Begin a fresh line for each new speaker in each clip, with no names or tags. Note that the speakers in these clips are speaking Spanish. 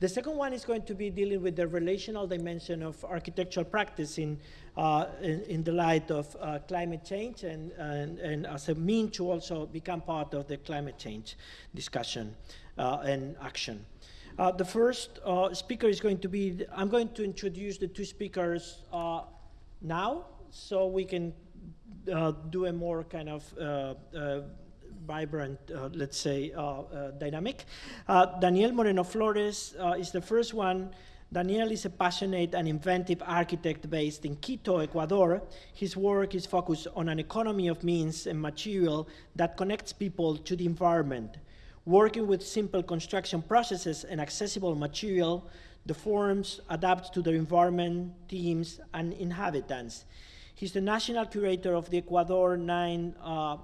The second one is going to be dealing with the relational dimension of architectural practice in, uh, in, in, the light of uh, climate change and, and, and, as a mean to also become part of the climate change discussion uh, and action. Uh, the first uh, speaker is going to be, I'm going to introduce the two speakers uh, now so we can do a more kind of vibrant, uh, let's say, uh, uh, dynamic. Daniel Moreno Flores is the first one. Daniel is a passionate and inventive architect based in Quito, Ecuador. His work is focused on an economy of means and material that connects people to the environment. Working with simple construction processes and accessible material, the forms adapt to their environment, teams, and inhabitants. He's the national curator of the Ecuador 9 uh,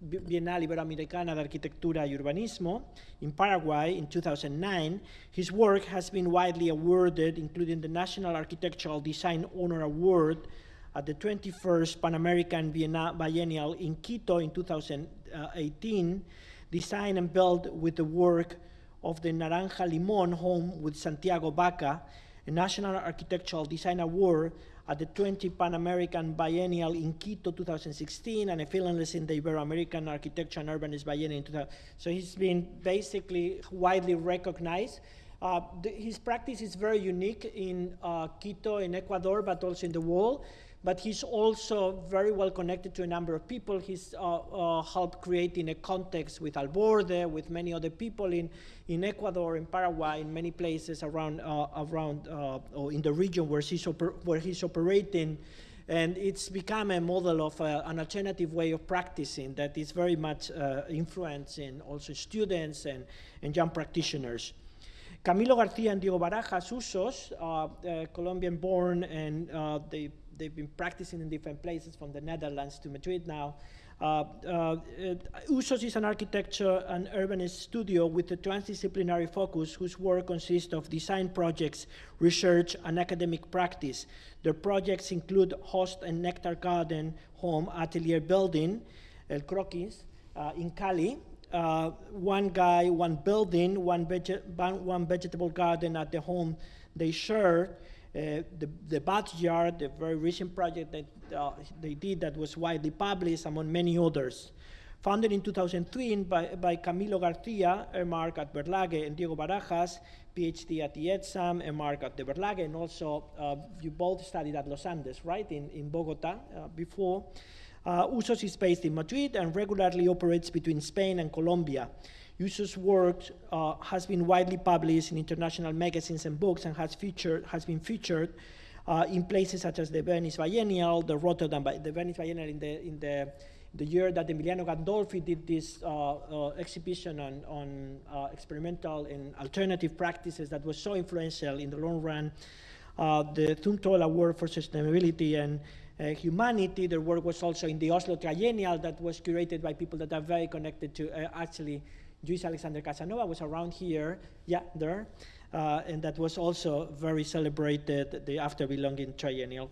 Bienal Iberoamericana de Arquitectura y Urbanismo in Paraguay in 2009. His work has been widely awarded, including the National Architectural Design Honor Award at the 21st Pan American Biennial in Quito in 2018, designed and built with the work of the Naranja Limón home with Santiago Baca, a National Architectural Design Award at the 20 Pan American Biennial in Quito 2016 and a finalist in the Ibero-American Architecture and Urbanist Biennial in 2000. So he's been basically widely recognized. Uh, the, his practice is very unique in uh, Quito, in Ecuador, but also in the world but he's also very well connected to a number of people. He's uh, uh, helped creating a context with Alborde, with many other people in, in Ecuador, in Paraguay, in many places around, uh, around uh, or in the region where he's, where he's operating. And it's become a model of uh, an alternative way of practicing that is very much uh, influencing also students and, and young practitioners. Camilo Garcia and Diego Barajas Usos, Colombian born, and they they've been practicing in different places from the Netherlands to Madrid now. Uh, uh, Usos is an architecture and urbanist studio with a transdisciplinary focus whose work consists of design projects, research, and academic practice. Their projects include Host and Nectar Garden Home Atelier Building, El Croquis, uh, in Cali, uh, one guy, one building, one, one, vegetable garden at the home they share, uh, the, the backyard, the very recent project that uh, they did that was widely published among many others. Founded in 2003 by, by Camilo Garcia, a Mark at Berlage, and Diego Barajas, PhD at the ETSAM, a Mark at the Berlage, and also uh, you both studied at Los Andes, right, in, in Bogota uh, before. Uh, Usos is based in Madrid and regularly operates between Spain and Colombia. Usos' work uh, has been widely published in international magazines and books and has, featured, has been featured uh, in places such as the Venice Biennial, the Rotterdam, the Venice Biennial in the, in the, the year that Emiliano Gandolfi did this uh, uh exhibition on, on uh, experimental and alternative practices that was so influential in the long run. Uh, the Zumthor Award for Sustainability and Humanity, their work was also in the Oslo Triennial that was curated by people that are very connected to actually Luis Alexander Casanova was around here, yeah, there, uh, and that was also very celebrated, the After Belonging Triennial.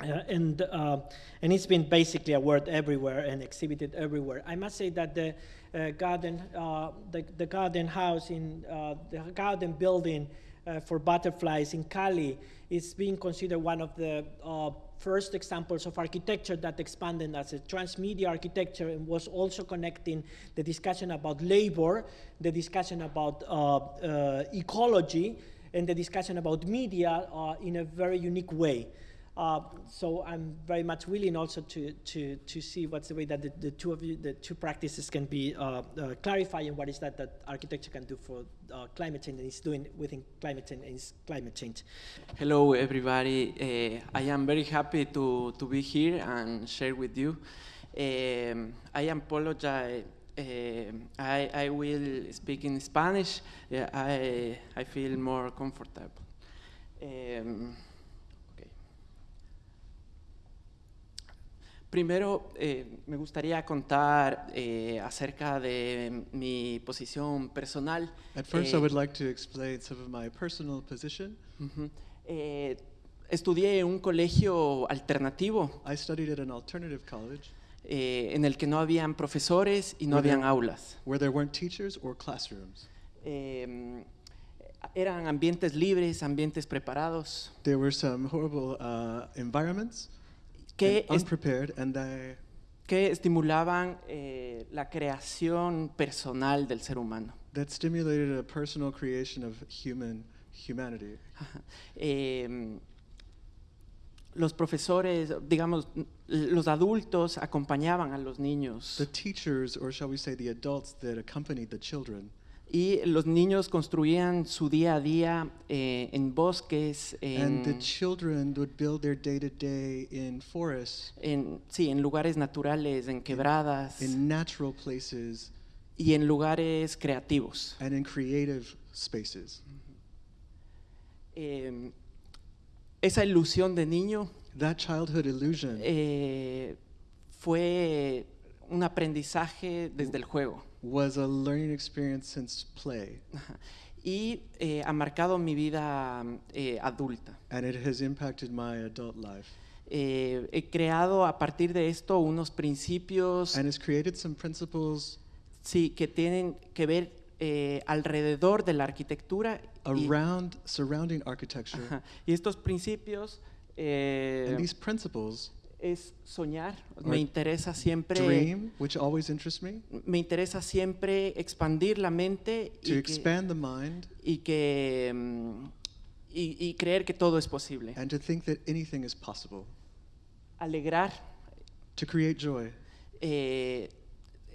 Uh, and uh, and it's been basically a word everywhere and exhibited everywhere. I must say that the uh, garden, uh, the, the garden house in uh, the garden building for butterflies in Cali is being considered one of the first examples of architecture that expanded as a transmedia architecture and was also connecting the discussion about labor, the discussion about uh, uh, ecology, and the discussion about media uh, in a very unique way. Uh, so I'm very much willing also to, to, to see what's the way that the, the two of you, the two practices can be uh, uh, clarifying what is that that architecture can do for uh, climate change and is doing within climate change and climate change.
Hello everybody, uh, I am very happy to, to be here and share with you. Um, I apologize uh, I, I will speak in Spanish. Yeah, I, I feel more comfortable. Um, Primero, eh, me gustaría contar eh, acerca de mi posición personal.
At first, I eh, would like to explain some of my personal position.
Uh -huh. eh, estudié en un colegio alternativo.
I studied at an alternative college.
Eh, en el que no habían profesores y no habían aulas.
Where there weren't teachers or classrooms.
Eh, Eran ambientes libres, ambientes preparados,
There were some horrible uh, environments,
que,
and
es-
unprepared, and they,
que estimulaban eh, la creación personal del ser humano.
that stimulated a personal creation of human humanity.
Eh, los profesores, digamos, los adultos acompañaban a los niños
The teachers, or shall we say the adults that accompanied the children,
y los niños construían su día a día eh, en bosques,
and the
en,
children would build their day to day in forests,
en- sí, en lugares naturales, en quebradas
in natural places,
y en lugares creativos.
and in creative spaces.
Eh, esa ilusión de niño
That childhood illusion
eh, fue un aprendizaje desde el juego.
Was a learning experience since play.
Y eh, ha marcado mi vida eh, adulta.
and it has impacted my adult life.
Eh, he creado a partir de esto unos principios
And it's created some principles
sí, que tienen que ver alrededor de la arquitectura. Y,
around surrounding architecture.
ajá. Y estos principios
And these principles
es soñar. Me interesa siempre,
dream, which always interests me,
me interesa siempre expandir la mente
to
y que,
expand the mind.
y que mm, y- y creer que todo es posible.
and to think that anything is possible.
Alegrar
To create joy,
eh,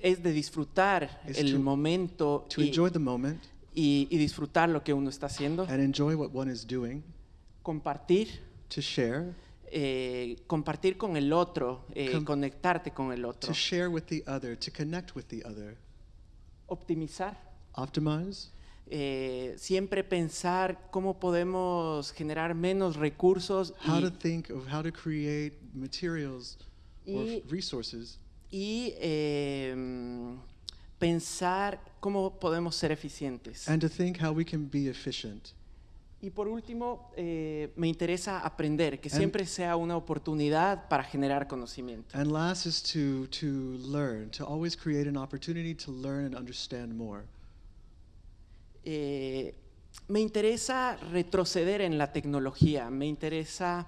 es de disfrutar
Is
el
to-
momento
to
y,
enjoy the moment.
y- y disfrutar lo que uno está haciendo,
and enjoy what one is doing,
compartir,
to share,
eh, compartir con el otro, eh,
Com-
conectarte con el otro,
to share with the other, to connect with the other,
optimizar,
optimize,
eh, siempre pensar cómo podemos generar menos recursos
how
y,
to think of how to create materials or
Y-
resources,
y, eh, pensar cómo podemos ser eficientes.
and to think how we can be efficient.
Y por último, eh, me interesa aprender, que
And-
siempre sea una oportunidad para generar conocimiento.
And last is to, to learn, to always create an opportunity to learn and understand more.
Eh, me interesa retroceder en la tecnología, me interesa,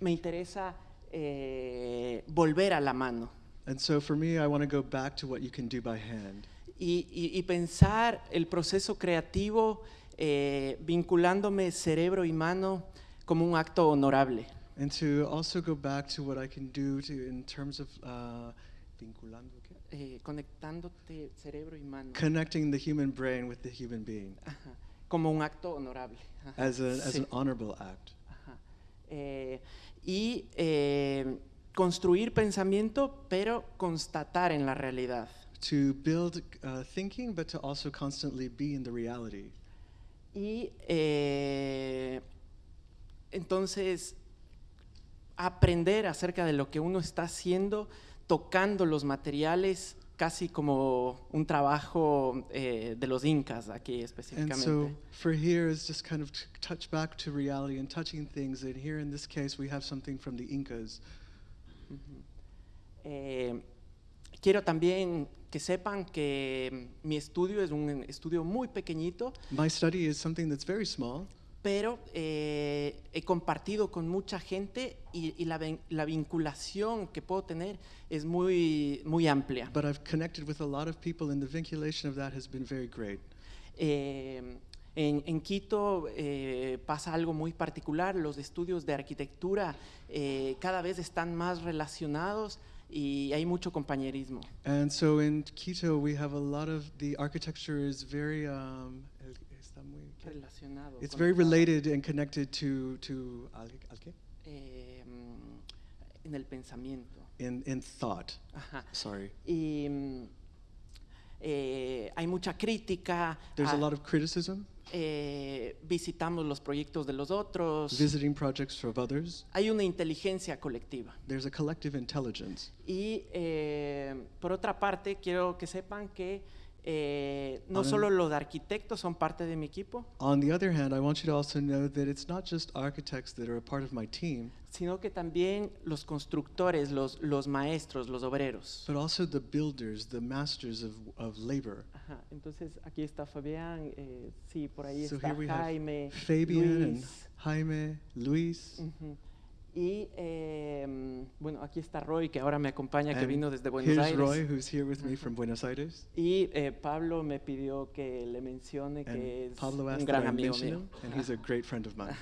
me interesa eh, volver a la mano
And so for me, I want to go back to what you can do by hand
y, y- y pensar el proceso creativo eh, vinculándome cerebro y mano como un acto honorable.
and to also go back to what I can do to, in terms of uh, vinculando,
eh, conectándote cerebro y mano
connecting the human brain with the human being
Ajá, como un acto honorable. Ajá,
as, a, as
sí.
an honorable act.
Ajá. Eh, y eh, construir pensamiento, pero constatar en la realidad.
To build uh, thinking, but to also constantly be in the reality.
Y eh, entonces aprender acerca de lo que uno está haciendo, tocando los materiales, casi como un trabajo eh, de los incas aquí
And
específicamente.
so for here is just kind of touch back to reality and touching things. And here in this case, we have something from the Incas.
Eh, quiero también que sepan que mi estudio es un estudio muy pequeñito,
My study is something that's very small,
pero eh, he compartido con mucha gente y, y la, la vinculación que puedo tener es muy, muy amplia.
but I've connected with a lot of people, and the vinculation of that has been very great.
Eh, en, en Quito eh, pasa algo muy particular, los estudios de arquitectura eh, cada vez están más relacionados y hay mucho compañerismo.
And so in Quito, we have a lot of the architecture is very um, está muy-.
Relacionado,
it's very related and connected to to al, al qué?
eh, en el pensamiento.
in in thought.
Ajá.
Sorry,
Y mm, eh, hay mucha crítica.
there's a
ah,
lot of criticism,
eh, visitamos los proyectos de los otros.
visiting projects of others.
Hay una inteligencia colectiva.
There's a collective intelligence.
Y eh, por otra parte, quiero que sepan que eh, no
On
solo los arquitectos son parte de mi equipo,
On the other hand, I want you to also know that it's not just architects that are a part of my team,
sino que también los constructores, los, los maestros, los obreros.
but also the builders, the masters of, of labor.
Ajá. Entonces aquí está Fabián, eh, sí, por ahí
So
está Jaime,
Fabian
Luis.
Jaime, Luis,
ujú. Y em, bueno, aquí está Roy, que ahora me acompaña, que
And
vino desde Buenos
here's
Aires.
Roy, who's here with me from Buenos Aires.
Y eh, Pablo me pidió que le mencione que
And
es
Pablo
un gran amigo mío.
and he's a great friend of mine.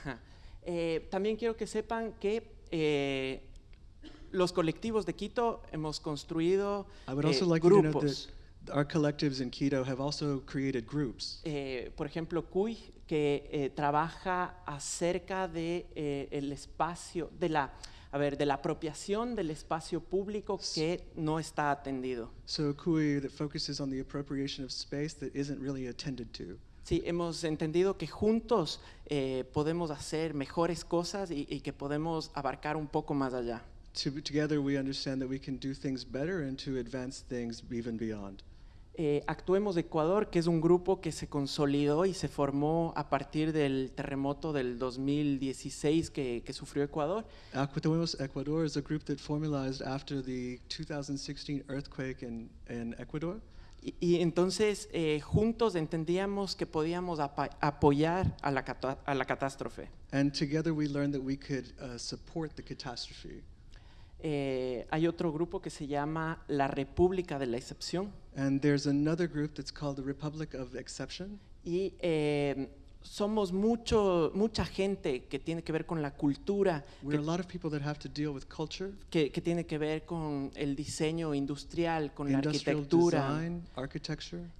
Eh, también quiero que sepan que eh, los colectivos de Quito hemos construido
I would
eh,
also like to know
grupos.
Our collectives in Quito have also created groups.
Eh, por ejemplo, CUI, que eh, trabaja acerca de eh, el espacio, de la, a ver, de la apropiación del espacio público que no está atendido.
So CUI that focuses on the appropriation of space that isn't really attended to.
Sí, hemos entendido que juntos eh, podemos hacer mejores cosas y, y que podemos abarcar un poco más allá.
To, together we understand that we can do things better and to advance things even beyond.
Eh, Actuemos Ecuador, que es un grupo que se consolidó y se formó a partir del terremoto del 2016 que, que sufrió Ecuador.
Actuemos Ecuador is a group that formalized after the 2016 earthquake in, in Ecuador.
Y, y entonces eh, juntos entendíamos que podíamos apa- apoyar a la, a la catástrofe.
And together we learned that we could uh, support the catastrophe.
Eh, hay otro grupo que se llama la República de la Excepción
And there's another group that's called the Republic of Exception.
y eh, somos mucho, mucha gente que tiene que ver con la cultura, que,
lot of people that have to deal with culture,
que- que tiene que ver con el diseño industrial, con la arquitectura
design,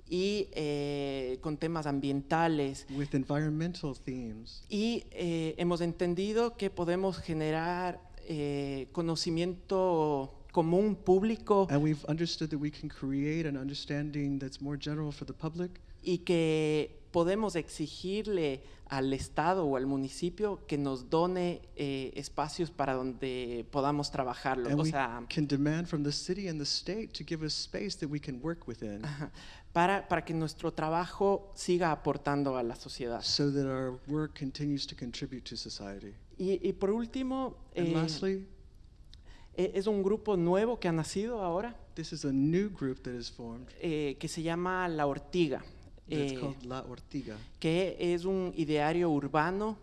y eh, con temas ambientales.
with environmental themes.
Y eh, hemos entendido que podemos generar eh, conocimiento común público
And we've understood that we can create an understanding that's more general for the public,
y que podemos exigirle al Estado o al municipio que nos done eh, espacios para donde podamos trabajarlo.
and
O
we
sea,
can demand from the city and the state to give us space that we can work within,
ajá, para, para que nuestro trabajo siga aportando a la sociedad.
so that our work continues to contribute to society.
Y, y por último,
And
eh,
lastly,
eh, es un grupo nuevo que ha nacido ahora
this is a new group that is formed.
eh, que se llama La Ortiga.
It's
eh,
called La Ortiga.
que es un ideario urbano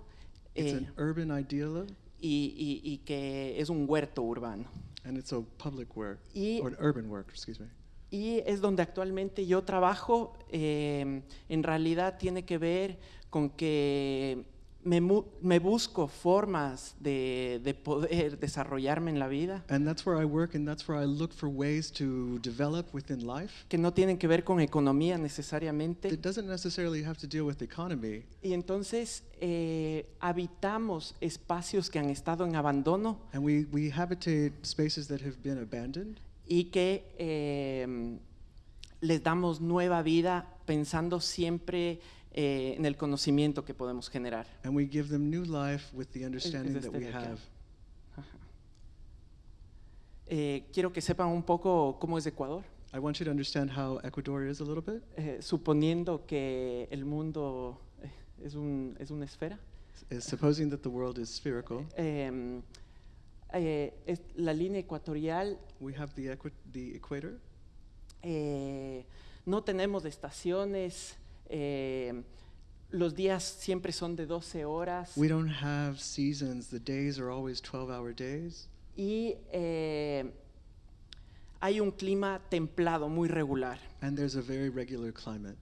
It's
eh,
an urban ideal,
y, y- y que es un huerto urbano.
and it's a public work
Y,
or an urban work. Excuse me.
y es donde actualmente yo trabajo. eh, en realidad tiene que ver con que me, me busco formas de, de poder desarrollarme en la vida
And that's where I work, and that's where I look for ways to develop within life.
que no tienen que ver con economía necesariamente.
It doesn't necessarily have to deal with the economy.
Y entonces eh, habitamos espacios que han estado en abandono
And we, we habitate spaces that have been abandoned,
y que eh, les damos nueva vida pensando siempre eh, en el conocimiento que podemos generar.
and we give them new life with the understanding
este
that we
acá.
have.
Eh, quiero que sepan un poco cómo es Ecuador,
I want you to understand how Ecuador is a little bit.
eh, suponiendo que el mundo eh, es, un- es una esfera.
Is supposing that the world is spherical,
Eh, eh, es la línea ecuatorial
we have the, equi- the equator.
Eh, no tenemos estaciones, eh, los días siempre son de 12 horas
We don't have seasons. The days are always 12 hour days.
y eh, hay un clima templado muy regular.
And there's a very regular climate.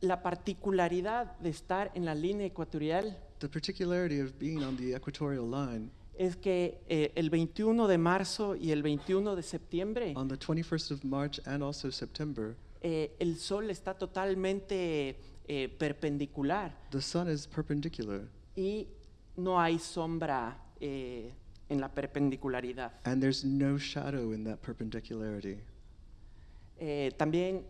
La particularidad de estar en la línea ecuatorial
The particularity of being on the equatorial line,
es que eh, el 21 de marzo y el 21 de septiembre
on the 21st of March and also September,
eh, el sol está totalmente eh, perpendicular
the sun is perpendicular
y no hay sombra eh, en la perpendicularidad.
and there's no shadow in that perpendicularity.
Eh, también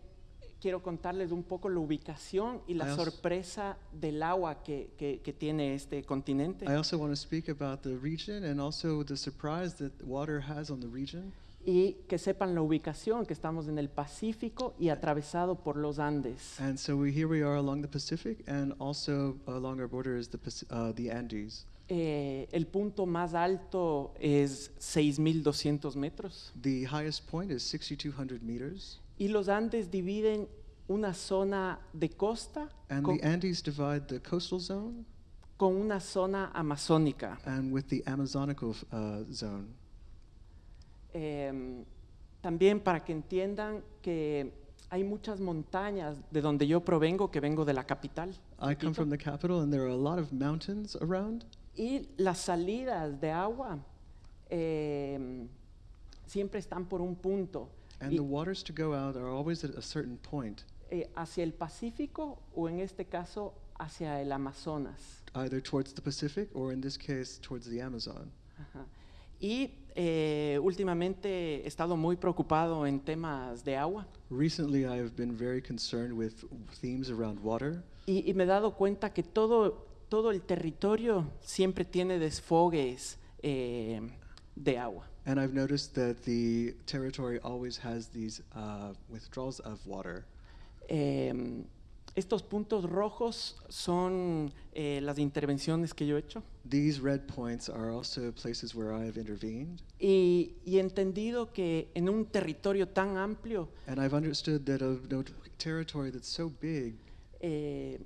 quiero contarles un poco la ubicación y la sorpresa del agua que, que- que tiene este continente.
I also want to speak about the region and also the surprise that water has on the region.
Y que sepan la ubicación, que estamos en el Pacífico y atravesado por los Andes.
And so we, here we are along the Pacific and also along our border is the, uh, the Andes.
Eh, el punto más alto es 6.200 metros
The highest point is 6,200 meters
y los Andes dividen una zona de costa
And
con,
the Andes divide the coastal zone
con una zona amazónica.
and with the Amazonical uh, zone.
Em, también para que entiendan que hay muchas montañas de donde yo provengo, que vengo de la capital.
I come from the capital, and there are a lot of mountains around.
y las salidas de agua em, siempre están por un punto,
And
y,
the waters to go out are always at a certain point,
eh, hacia el Pacífico o en este caso hacia el Amazonas.
either towards the Pacific or, in this case, towards the Amazon.
Ajá. Y eh, últimamente he estado muy preocupado en temas de agua
Recently, I have been very concerned with themes around water,
y, y me he dado cuenta que todo, todo el territorio siempre tiene desfogues eh, de agua.
and I've noticed that the territory always has these uh, withdrawals of water.
Em, estos puntos rojos son eh, las intervenciones que yo he hecho
These red points are also places where I have intervened,
y, y he entendido que en un territorio tan amplio
and I've understood that a no- territory that's so big,
eh,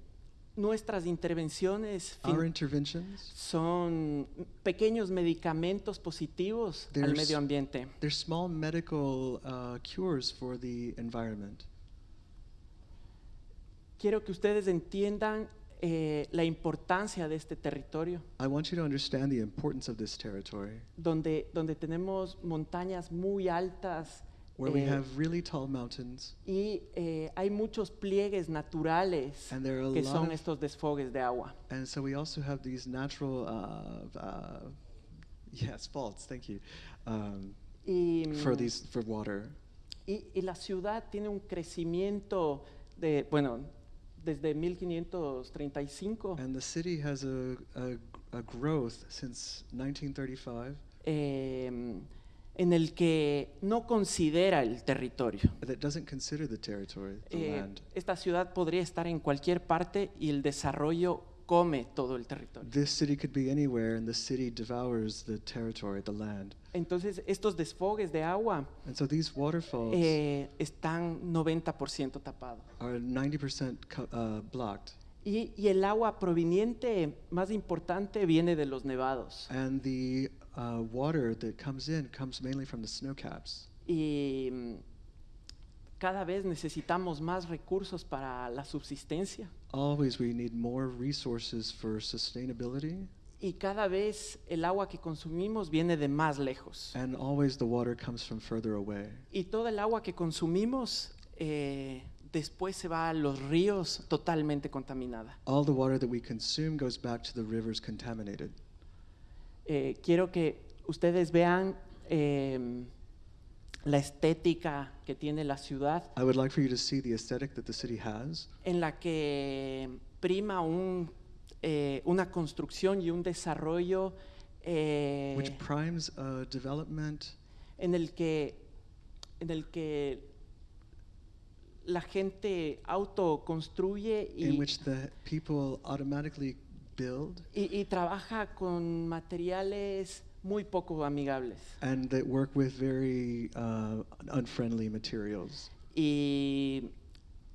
nuestras intervenciones fin-
our interventions,
son pequeños medicamentos positivos al
There's-
medio ambiente.
they're small medical uh, cures for the environment.
Quiero que ustedes entiendan eh, la importancia de este territorio,
I want you to understand the importance of this territory,
donde, donde tenemos montañas muy altas
where we
eh,
have really tall mountains,
y eh, hay muchos pliegues naturales
and there are a
que
lot
son
of
estos desfogues de agua.
And so we also have these natural, uh, uh, yes, faults. Thank you, um,
Y,
for
mm,
these for water.
y, y la ciudad tiene un crecimiento de, bueno, desde 1535.
And the city has a, a, a growth since 1935
eh, en el que no considera el territorio.
that doesn't consider the territory, the
Eh,
land.
esta ciudad podría estar en cualquier parte y el desarrollo come todo el territorio.
This city could be anywhere, and the city devours the territory, the land.
Entonces, estos desfogues de agua
And so these waterfalls
eh, están 90% tapados.
are 90% co- uh, blocked,
Y, y el agua proveniente más importante viene de los nevados.
and the uh, water that comes in comes mainly from the snow caps.
Y mm, cada vez necesitamos más recursos para la subsistencia.
Always we need more resources for sustainability,
Y cada vez el agua que consumimos viene de más lejos.
and always the water comes from further away.
Y toda el agua que consumimos eh, después se va a los ríos totalmente contaminada.
All the water that we consume goes back to the rivers contaminated.
Eh, quiero que ustedes vean em, la estética que tiene la ciudad,
I would like for you to see the aesthetic that the city has,
en la que prima un, eh, una construcción y un desarrollo eh,
which primes uh, development
en el que en el que la gente autoconstruye
in
y,
which the people automatically build
y, y trabaja con materiales muy poco amigables.
and that work with very uh, unfriendly materials.
Y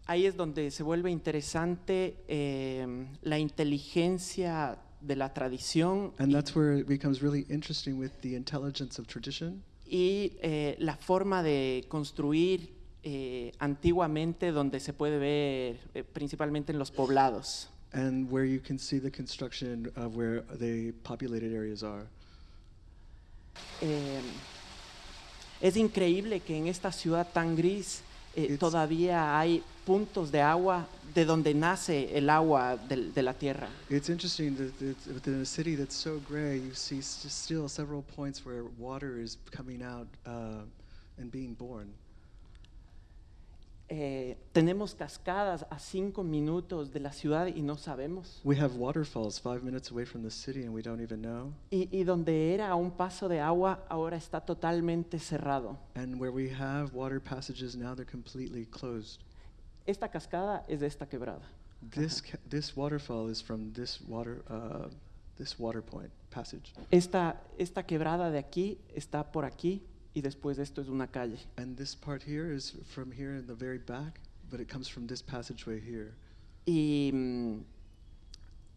ahí es donde se vuelve interesante eh, la inteligencia de la tradición
And that's where it becomes really interesting with the intelligence of tradition
y eh, la forma de construir eh, antiguamente donde se puede ver principalmente en los poblados.
and where you can see the construction of where the populated areas are.
Es increíble que en esta ciudad tan gris eh,
It's-
todavía hay puntos de agua de donde nace el agua del- de, la tierra.
It's interesting that that within a city that's so gray, you see still several points where water is coming out uh, and being born.
Eh, tenemos cascadas a cinco minutos de la ciudad y no sabemos.
We have waterfalls five minutes away from the city and we don't even know.
Y, y donde era un paso de agua ahora está totalmente cerrado.
And where we have water passages, now they're completely closed.
Esta cascada es de esta quebrada.
This, ca- this waterfall is from this water, uh, this water point passage.
Esta, esta quebrada de aquí está por aquí y después esto es una calle.
And this part here is from here in the very back, but it comes from this passageway here.
Y mm,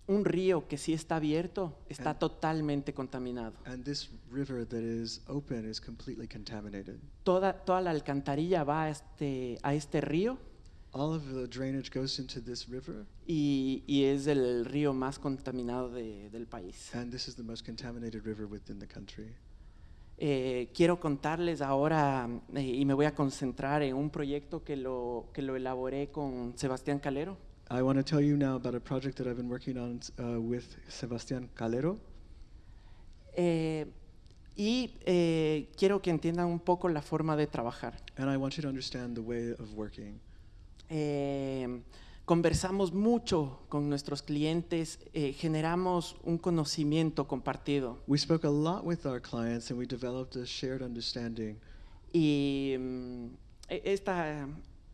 un río que sí está abierto está
And-
totalmente contaminado.
And this river that is open is completely contaminated.
Toda, toda la alcantarilla va a este, a este río
All of the drainage goes into this river,
y, y es el río más contaminado de- del país.
and this is the most contaminated river within the country.
Eh, quiero contarles ahora eh, y me voy a concentrar en un proyecto que lo, que lo elaboré con Sebastián Calero.
I want to tell you now about a project that I've been working on uh, with Sebastián Calero.
Eh, y quiero que entiendan un poco la forma de trabajar.
And I want you to understand the way of working.
Conversamos mucho con nuestros clientes, eh, generamos un conocimiento compartido
We spoke a lot with our clients and we developed a shared understanding.
y e- esta,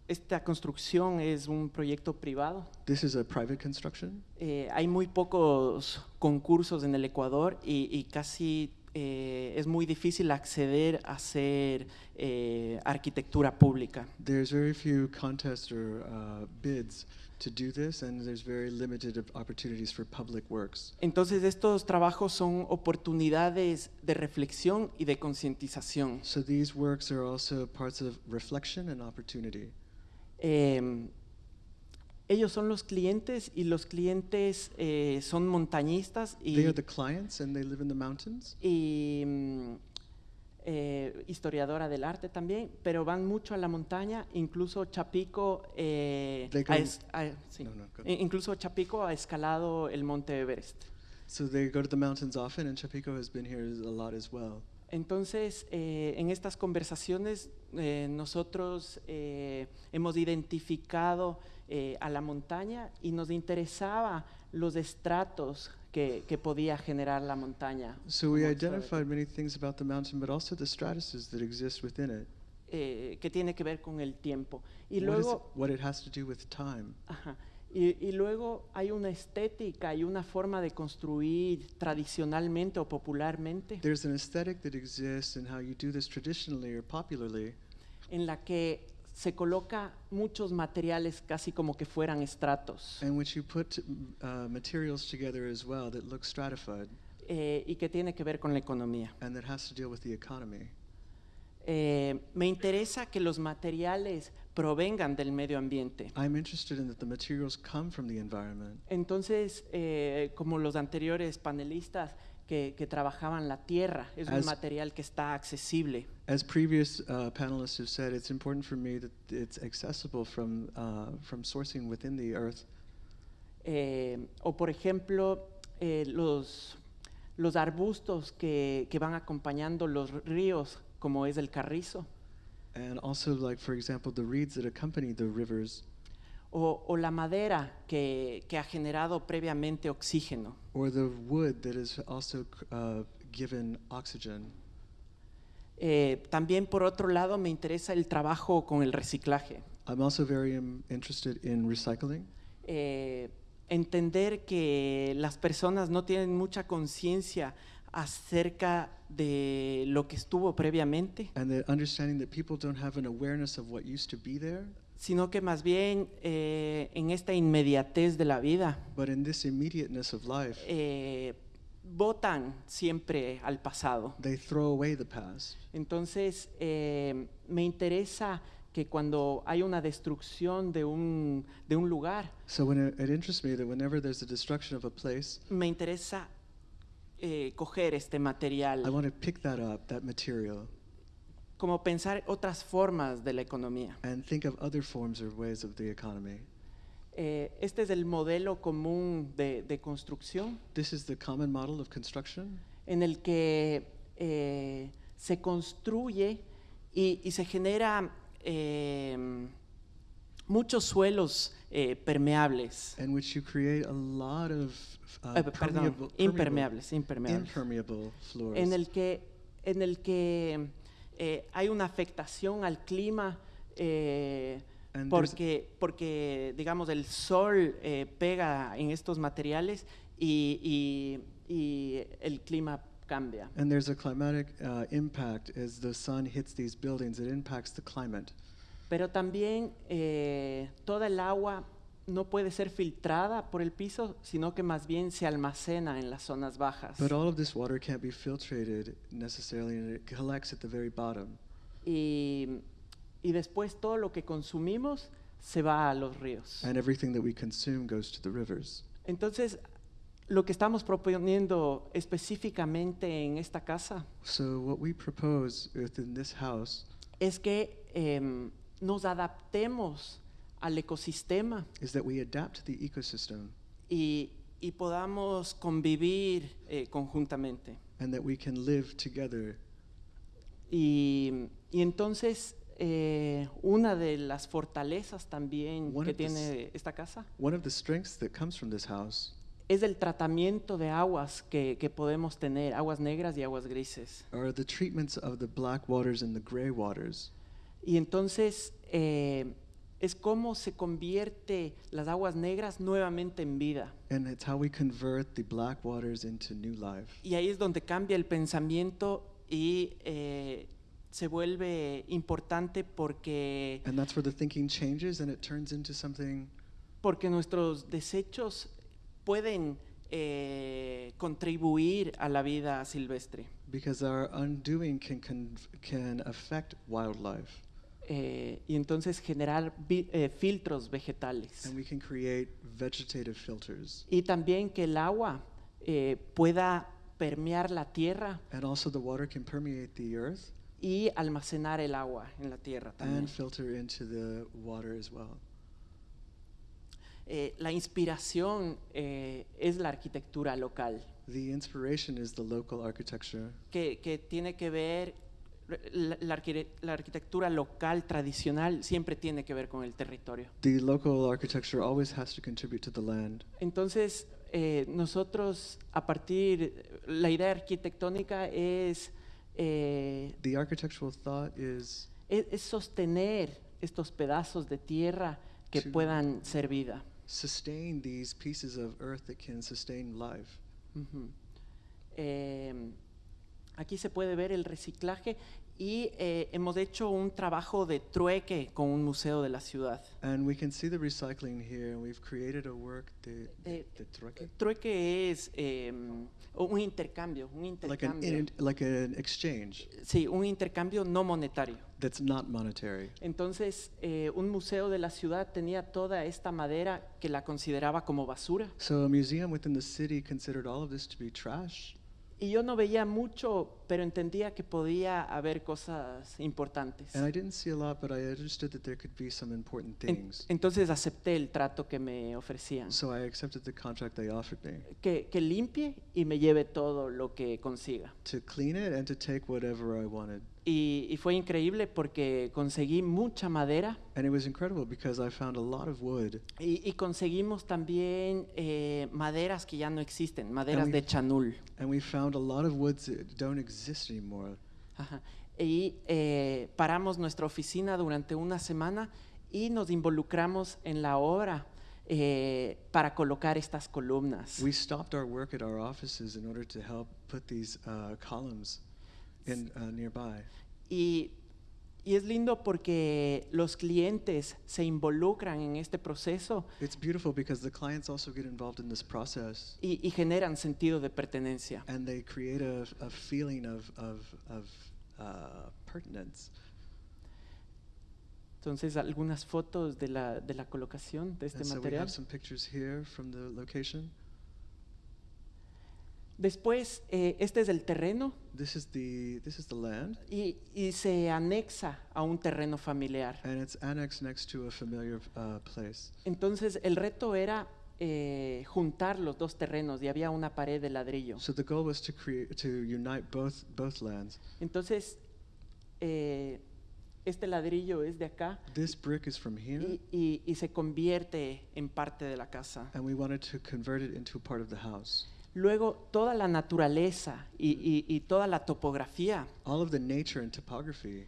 esta construcción es un proyecto privado.
This is a private construction.
Eh, hay muy pocos concursos en el Ecuador y, y casi eh, es muy difícil acceder a hacer eh, arquitectura pública.
There's very few contests or uh, bids to do this, and there's very limited op- opportunities for public works.
Entonces estos trabajos son oportunidades de reflexión y de concientización.
So these works are also parts of reflection and opportunity.
Eh, ellos son los clientes y los clientes eh, son montañistas y,
They are the clients, and they live in the mountains.
y, mm, eh, historiadora del arte también, pero van mucho a la montaña, incluso Chapico, eh,
They
ha
go-
es- ha- sí.
No, no, go.
I- incluso Chapico ha escalado el monte Everest.
So they go to the mountains often, and Chapico has been here a lot as well.
Entonces, eh, en estas conversaciones eh, nosotros eh, hemos identificado eh, a la montaña y nos interesaba los estratos que, que podía generar la montaña.
So we identified many things about the mountain, but also the stratuses that exist within it.
eh, que tiene que ver con el tiempo. Y
what, is
luego,
what it has to do with time.
ajá, y, y luego hay una estética y una forma de construir tradicionalmente o popularmente
There's an aesthetic that exists in how you do this traditionally or popularly,
en la que se coloca muchos materiales casi como que fueran estratos.
in which you put uh, materials together as well that look stratified
eh, y que tiene que ver con la economía.
and that has to deal with the economy.
Eh, me interesa que los materiales provengan del medio ambiente.
I'm interested in that the materials come from the environment.
Entonces, eh, como los anteriores panelistas que, que trabajaban la tierra, es un
As-
material que está accesible.
As previous uh, panelists have said, it's important for me that it's accessible from, uh, from sourcing within the earth.
Eh, o por ejemplo, eh, los, los arbustos que, que van acompañando los ríos, como es el carrizo,
And also, like, for example, the reeds that accompany the rivers
o, o la madera que, que ha generado previamente oxígeno.
Or the wood that is also uh, given oxygen.
Eh, también por otro lado me interesa el trabajo con el reciclaje.
I'm also very um, interested in recycling.
Eh, entender que las personas no tienen mucha conciencia acerca de lo que estuvo previamente,
And the understanding that people don't have an awareness of what used to be there,
sino que más bien eh, en esta inmediatez de la vida
but in this immediateness of life,
eh, votan siempre al pasado.
they throw away the past.
Entonces, eh, me interesa que cuando hay una destrucción de un, de un lugar,
So when it, it interests me that whenever there's a destruction of a place,
me interesa eh, coger este
I want to pick that up, that material,
como pensar otras formas de la economía.
and think of other forms or ways of the economy.
Eh, este es el modelo común de, de construcción
This is the common model of construction
en el que eh, se construye y, y se genera eh, muchos suelos permeables,
in which you create a lot of uh,
perdón,
permeable,
impermeables, impermeables,
impermeable floors.
en el que, en el que eh, hay una afectación al clima eh, porque, porque, digamos, el sol eh, pega en estos materiales y, y- y el clima cambia.
And there's a climatic uh, impact as the sun hits these buildings. It impacts the climate.
Pero también eh, toda el agua no puede ser filtrada por el piso, sino que más bien se almacena en las zonas bajas.
But all of this water can't be filtrated necessarily, and it collects at the very bottom.
y, y después todo lo que consumimos se va a los ríos.
And everything that we consume goes to the rivers.
Entonces, lo que estamos proponiendo específicamente en esta casa
So what we propose within this house
es que em, nos adaptemos al ecosistema
is that we adapt the ecosystem
y, y podamos convivir eh, conjuntamente.
and that we can live together.
Y, y entonces, eh, una de las fortalezas también
One
que
of the s-
tiene esta casa
One of the strengths that comes from this house
es el tratamiento de aguas que, que podemos tener, aguas negras y aguas grises.
are the treatments of the black waters and the gray waters.
Y entonces eh, es cómo se convierte las aguas negras nuevamente en vida.
And it's how we convert the black waters into new life.
Y ahí es donde cambia el pensamiento y eh, se vuelve importante porque,
And that's where the thinking changes and it turns into something
porque nuestros desechos pueden eh, contribuir a la vida silvestre.
because our undoing can, can, can affect wildlife.
Eh, y entonces generar vi- eh, filtros vegetales.
And we can create vegetative filters.
Y también que el agua eh, pueda permear la tierra
And also the water can permeate the earth
y almacenar el agua en la tierra también.
and filter into the water as well.
Eh, la inspiración eh, es la arquitectura local,
The inspiration is the local architecture
que, que tiene que ver, la, la arquitectura local tradicional siempre tiene que ver con el territorio.
The local architecture always has to contribute to the land.
Entonces, eh, nosotros a partir, la idea arquitectónica es, eh,
The architectural thought is
es, es sostener estos pedazos de tierra que puedan ser vida.
sustain these pieces of earth that can sustain life.
Eh, aquí se puede ver el reciclaje y eh, hemos hecho un trabajo de trueque con un museo de la ciudad.
And we can see the recycling here, and we've created a work that,
Eh,
that trueque?
Trueque es eh, un intercambio, un
like an
intercambio.
like an exchange
Sí, un intercambio no monetario.
that's not monetary.
Entonces, eh, un museo de la ciudad tenía toda esta madera que la consideraba como basura.
So a museum within the city considered all of this to be trash.
Y yo no veía mucho, pero entendía que podía haber cosas importantes.
And I didn't see a lot, but I understood that there could be some important
En-
things.
entonces acepté el trato que me ofrecían.
So I accepted the contract they offered me
Que, que limpie y me lleve todo lo que consiga.
to clean it and to take whatever I wanted.
Y, y fue increíble porque conseguí mucha madera
And it was incredible because I found a lot of wood.
y, y conseguimos también eh, maderas que ya no existen, maderas
we-
de chanul.
And we found a lot of woods that don't exist anymore.
Ajá. Y eh, paramos nuestra oficina durante una semana y nos involucramos en la obra eh, para colocar estas columnas.
We stopped our work at our offices in order to help put these uh, columns in uh, nearby.
Y, y es lindo porque los clientes se involucran en este proceso
It's beautiful because the clients also get involved in this process
y, y generan sentido de pertenencia.
and they create a, a feeling of, of, of uh, pertinence.
Entonces, algunas fotos de la, de la colocación de este
and so we
material.
have some pictures here from the location.
Después, eh, este es el terreno
This is the, this is the land
y, y se anexa a un terreno familiar.
and it's annexed next to a familiar uh, place.
Entonces, el reto era eh, juntar los dos terrenos y había una pared de ladrillo.
So the goal was to create, to unite both, both lands.
Entonces, eh, este ladrillo es de acá
This brick is from here
y, y- y se convierte en parte de la casa.
and we wanted to convert it into part of the house.
Luego, toda la naturaleza y, y- y toda la topografía
All of the nature and topography,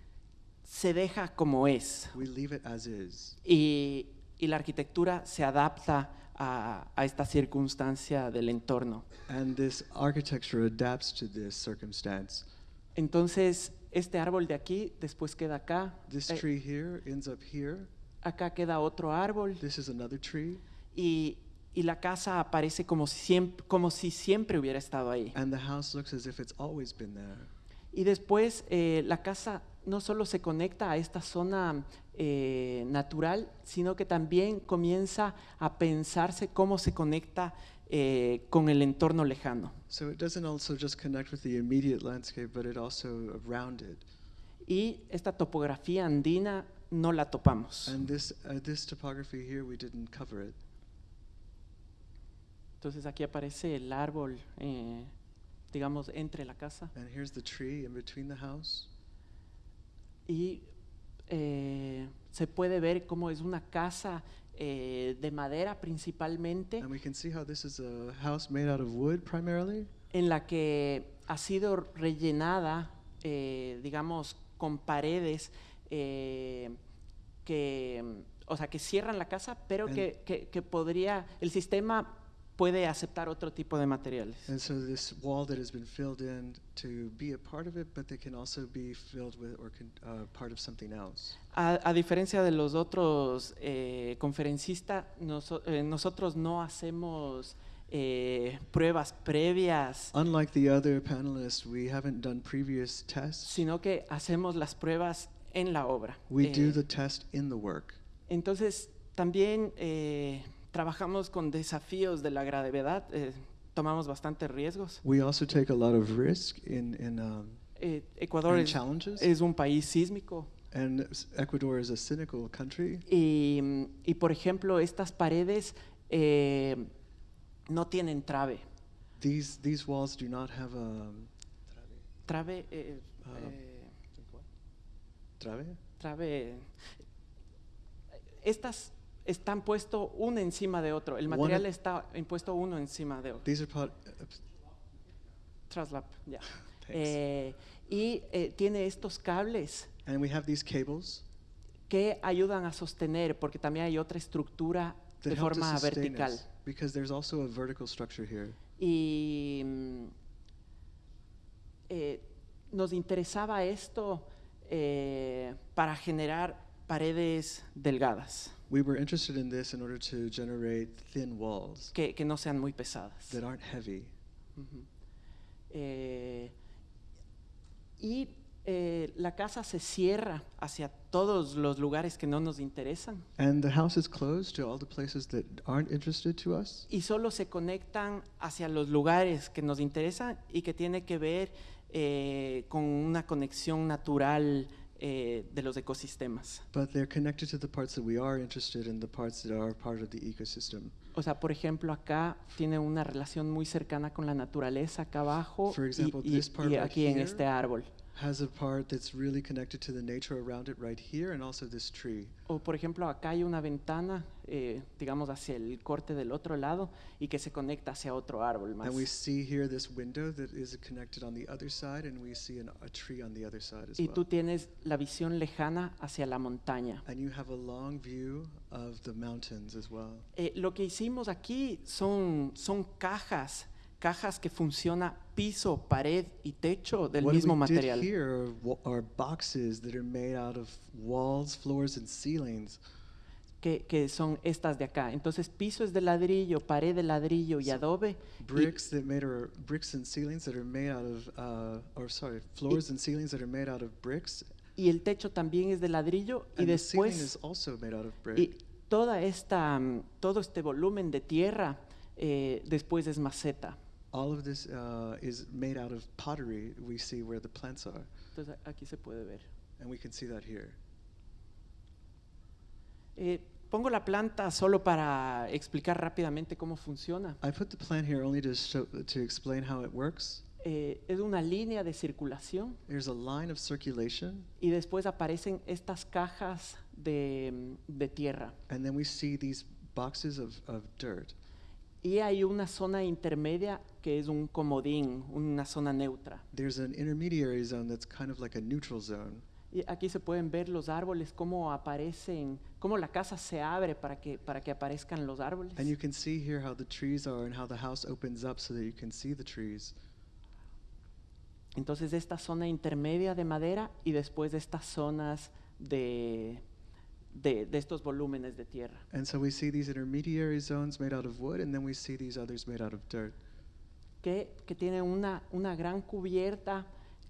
se deja como es.
we leave it as is.
Y, y la arquitectura se adapta a, a esta circunstancia del entorno.
And this architecture adapts to this circumstance.
Entonces, este árbol de aquí después queda acá,
This
eh,
tree here ends up here.
acá queda otro árbol
This is another tree.
y, y la casa aparece como si, siempre, como si siempre hubiera estado ahí.
And the house looks as if it's always been there.
Y después eh, la casa no solo se conecta a esta zona eh, natural, sino que también comienza a pensarse cómo se conecta eh, con el entorno lejano.
So it doesn't also just connect with the immediate landscape, but it also around it.
Y esta topografía andina no la topamos.
And this, uh, this topography here, we didn't cover it.
Entonces aquí aparece el árbol, eh, digamos, entre la casa.
And here's the tree in between the house.
Y eh, se puede ver cómo es una casa eh, de madera principalmente.
And we can see how this is a house made out of wood primarily.
en la que ha sido rellenada, eh, digamos, con paredes eh, que, o sea, que cierran la casa, pero que, que- que podría, el sistema puede aceptar otro tipo de materiales.
And so this wall that has been filled in to be a part of it, but they can also be filled with or uh, part of something else.
A, a diferencia de los otros eh, conferencistas, noso- eh, nosotros no hacemos eh, pruebas previas,
Unlike the other panelists, we haven't done previous tests.
sino que hacemos las pruebas en la obra.
We
Eh,
do the test in the work.
Entonces, también eh, trabajamos con desafíos de la gravedad, eh, tomamos bastantes riesgos.
We also take a lot of risk in, in um,
Eh, Ecuador
and
es,
challenges.
es un país sísmico
and Ecuador is a cynical country.
y, y, por ejemplo, estas paredes eh, no tienen trave.
These, these walls do not have a
Trave, eh, eh,
trave.
trave. Estas están puestos uno encima de otro. El material está impuesto uno encima de otro.
These are part, uh,
Traslap, ya.
Thanks.
Eh, y eh, tiene estos cables
and we have these cables
que ayudan a sostener, porque también hay otra estructura
that
de forma vertical.
us because there's also a vertical structure here.
Y mm, eh, nos interesaba esto eh, para generar paredes delgadas,
We were interested in this in order to generate thin walls
que, que no sean muy pesadas.
that aren't heavy.
Ujú. Eh, y eh, la casa se cierra hacia todos los lugares que no nos interesan
And the house is closed to all the places that aren't interested to us.
y solo se conectan hacia los lugares que nos interesan y que tiene que ver eh, con una conexión natural eh, de los ecosistemas.
But they're connected to the parts that we are interested in, the parts that are part of the ecosystem.
O sea, por ejemplo, acá tiene una relación muy cercana con la naturaleza acá abajo
For
y-
example,
y,
this part
y
right
aquí en
here
este árbol.
Has a part that's really connected to the nature around it right here and also this tree.
O por ejemplo, acá hay una ventana, eh, digamos, hacia el corte del otro lado y que se conecta hacia otro árbol más.
And we see here this window that is connected on the other side, and we see an, a tree on the other side as
Y tú
well.
tienes la visión lejana hacia la montaña.
And you have a long view of the mountains as well.
Eh, lo que hicimos aquí son, son cajas, cajas que funciona piso, pared y techo del
what
mismo
we
material.
did here are, boxes that are made out of walls, floors, and ceilings.
Que, que son estas de acá. Entonces, piso es de ladrillo, pared de ladrillo y
So,
adobe. y-
Bricks that made are bricks and ceilings that are made out of, uh, or sorry, floors and ceilings that are made out of bricks.
y el techo también es de ladrillo y
And the ceiling
después
is also made out of brick.
y toda esta mm, todo este volumen de tierra eh, después es maceta.
All of this uh, is made out of pottery. We see where the plants are,
Entonces aquí se puede ver.
and we can see that here.
Eh, pongo la planta solo para explicar rápidamente cómo funciona.
I put the plant here only to show to explain how it works.
Eh, es una línea de circulación
There's a line of circulation,
y después aparecen estas cajas de, de tierra.
and then we see these boxes of, of dirt.
Y hay una zona intermedia que es un comodín, una zona neutra.
There's an intermediary zone that's kind of like a neutral zone.
Y aquí se pueden ver los árboles, cómo aparecen, cómo la casa se abre para que, para que aparezcan los árboles.
And you can see here how the trees are and how the house opens up so that you can see the trees.
Entonces esta zona intermedia de madera y después de estas zonas de, de, de estos volúmenes de tierra.
And so we see these intermediary zones made out of wood, and then we see these others made out of dirt.
que, que tiene una, una gran cubierta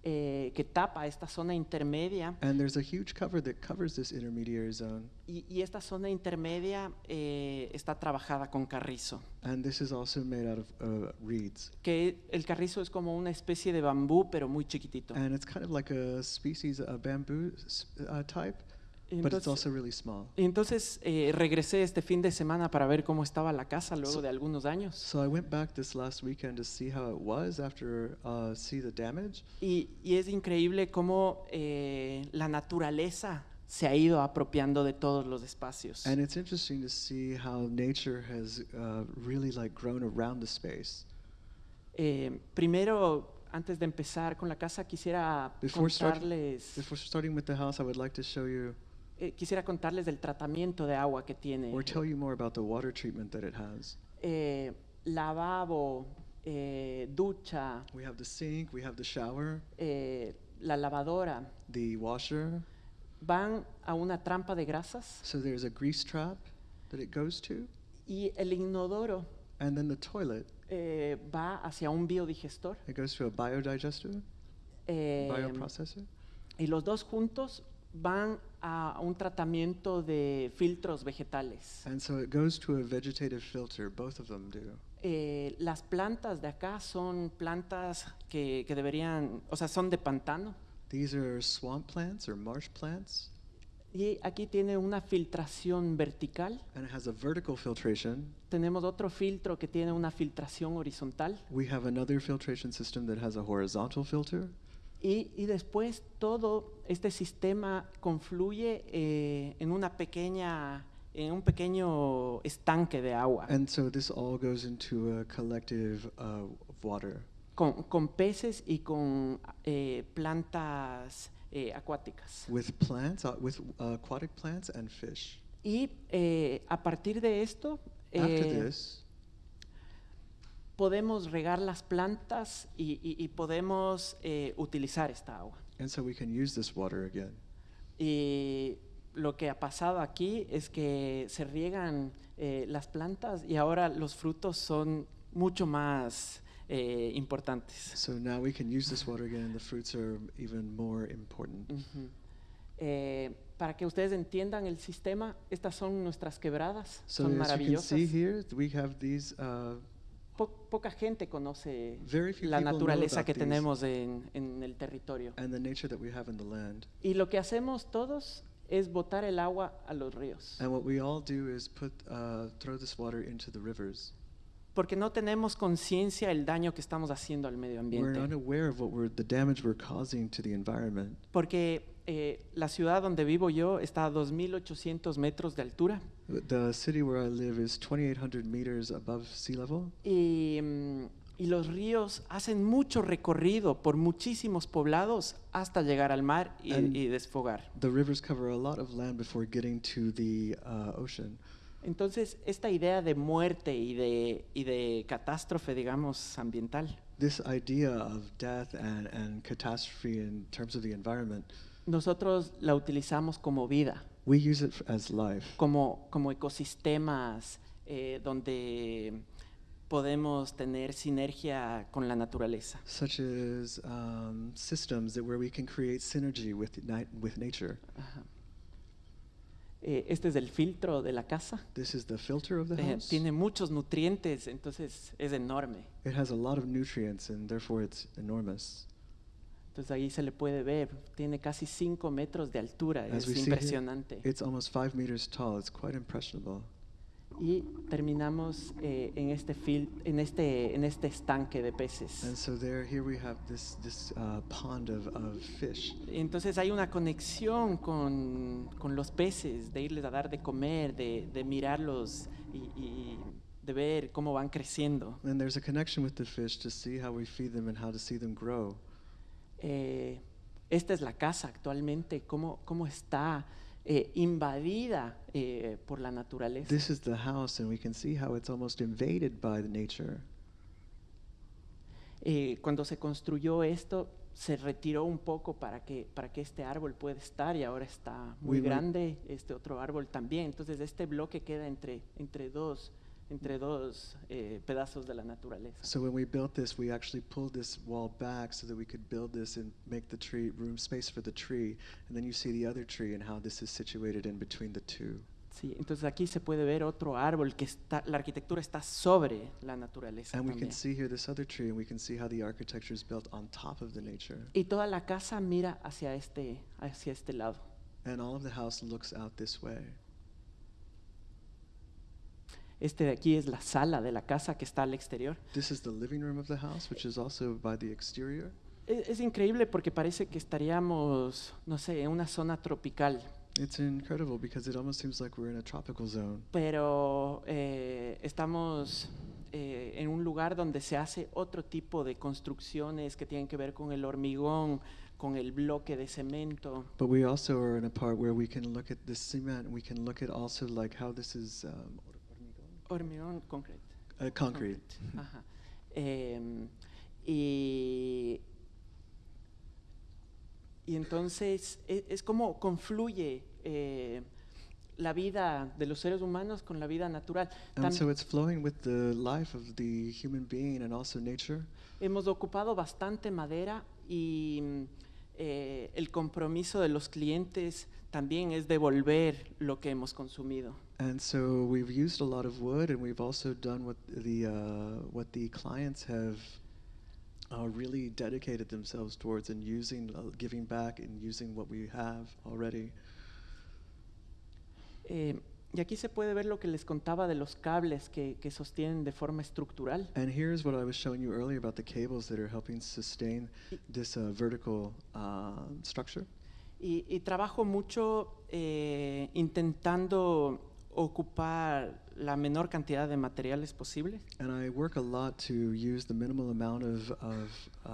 eh, que tapa esta zona intermedia.
And there's a huge cover that covers this intermediary zone.
Y, y esta zona intermedia eh, está trabajada con carrizo,
And this is also made out of uh, reeds.
que el carrizo es como una especie de bambú, pero muy chiquitito.
And it's kind of like a species, a bamboo uh, type, but it's
Entonces,
also really small.
entonces, eh, regresé este fin de semana para ver cómo estaba la casa luego
So-
de algunos años.
So I went back this last weekend to see how it was after uh, see the damage.
Y, y es increíble cómo eh, la naturaleza se ha ido apropiando de todos los espacios.
And it's interesting to see how nature has uh, really like grown around the space.
Eh, primero, antes de empezar con la casa, quisiera
Before start-
contarles,
Before starting with the house, I would like to show you
eh, quisiera contarles del tratamiento de agua que tiene.
or tell you more about the water treatment that it has.
Eh, lavabo, eh, ducha,
We have the sink, we have the shower,
eh, la lavadora,
the washer.
van a una trampa de grasas
So there's a grease trap that it goes to,
y el inodoro
and then the toilet.
eh, va hacia un biodigestor.
It goes to a biodigester,
eh,
bioprocessor,
y los dos juntos van a un tratamiento de filtros vegetales.
and so it goes to a vegetative filter. Both of them do.
Eh, las plantas de acá son plantas que, que deberían, o sea, son de pantano.
These are swamp plants or marsh plants,
Y aquí tiene una filtración vertical.
and it has a vertical filtration.
Tenemos otro filtro que tiene una filtración horizontal.
We have another filtration system that has a horizontal filter,
Y, y después todo este sistema confluye eh, en una pequeña, en un pequeño estanque de agua
and so this all goes into a collective uh, of water
con, con peces y con eh, plantas eh, acuáticas.
with plants, uh, with uh, aquatic plants and fish.
Y eh, a partir de esto
After
eh,
this,
podemos regar las plantas y, y- y podemos eh, utilizar esta agua.
and so we can use this water again.
Y lo que ha pasado aquí es que se riegan eh, las plantas y ahora los frutos son mucho más eh, importantes.
So now we can use this water again, and the fruits are even more important.
Ujú. Eh, para que ustedes entiendan el sistema, estas son nuestras quebradas,
So
son
as you can
maravillosas.
see here, we have these. Uh,
Po- poca gente conoce la naturaleza que tenemos en, en el territorio.
and the nature that we have in the land.
Y lo que hacemos todos es botar el agua a los ríos.
And what we all do is put, throw this water into the rivers.
Porque no tenemos conciencia del daño que estamos haciendo al medio ambiente.
unaware of what we're, the damage we're causing to the environment.
Porque eh, la ciudad donde vivo yo está a 2.800 metros de altura
The city where I live is 2,800 meters above sea level,
y, mm, y los ríos hacen mucho recorrido por muchísimos poblados hasta llegar al mar y,
And-
y desfogar.
the rivers cover a lot of land before getting to the uh, ocean.
Entonces, esta idea de muerte y de, y de catástrofe, digamos, ambiental,
This idea of death and, and catastrophe in terms of the environment,
nosotros la utilizamos como vida.
We use it as life.
como, como ecosistemas eh, donde podemos tener sinergia con la naturaleza.
such as um, systems that where we can create synergy with, with nature.
Ajá. Eh, este es el filtro de la casa.
This is the filter of the
Eh,
house.
tiene muchos nutrientes, entonces es enorme.
It has a lot of nutrients and therefore it's enormous.
Entonces ahí se le puede ver, tiene casi 5 metros de altura,
As
es
we see here,
impresionante.
It's almost five meters tall. It's quite impressionable.
Y terminamos eh, en, este fil- en, este, en este estanque de peces.
And so there, here we have this this uh, pond of, of fish.
Entonces hay una conexión con, con los peces, de irles a dar de comer, de, de mirarlos y, y de ver cómo van creciendo.
And there's a connection with the fish to see how we feed them and how to see them grow.
Eh, esta es la casa actualmente, cómo, cómo está eh, invadida eh, por la naturaleza.
This is the house, and we can see how it's almost invaded by the nature.
Eh, cuando se construyó esto, se retiró un poco para que, para que este árbol pueda estar y ahora está muy
We
grande, este otro árbol también. Entonces este bloque queda entre, entre dos, entre dos eh, pedazos de la naturaleza.
So when we built this, we actually pulled this wall back so that we could build this and make the tree room space for the tree. And then you see the other tree and how this is situated in between the two.
Sí, entonces aquí se puede ver otro árbol que está, la arquitectura está sobre la naturaleza
And we can see here this other tree, and we can see how the architecture is built on top of the nature.
Y toda la casa mira hacia este, hacia este lado.
And all of the house looks out this way.
Este de aquí es la sala de la casa que está al exterior.
This is the living room of the house, which is also by the exterior.
E- Es, increíble porque parece que estaríamos, no sé, en una zona tropical,
It's incredible because it almost seems like we're in a tropical zone.
pero eh, estamos eh, en un lugar donde se hace otro tipo de construcciones que tienen que ver con el hormigón, con el bloque de cemento.
But we also are in a part where we can look at the cement, we can look at also like how this is um,
Hormigón, concreto.
uh, concrete.
Ajá. Em, y, y entonces e- es, como confluye eh, la vida de los seres humanos con la vida natural.
And
Tam-
so it's flowing with the life of the human being and also nature.
hemos ocupado bastante madera y eh, el compromiso de los clientes también es devolver lo que hemos consumido.
And so we've used a lot of wood, and we've also done what the uh, what the clients have uh, really dedicated themselves towards, and using, uh, giving back, and using what we have already.
Eh, y aquí se puede ver lo que les contaba de los cables que, que sostienen de forma estructural.
And here's what I was showing you earlier about the cables that are helping sustain this uh, vertical uh, structure.
Y, y trabajo mucho eh, intentando ocupar la menor cantidad de materiales posible.
And I work a lot to use the minimal amount of, of uh,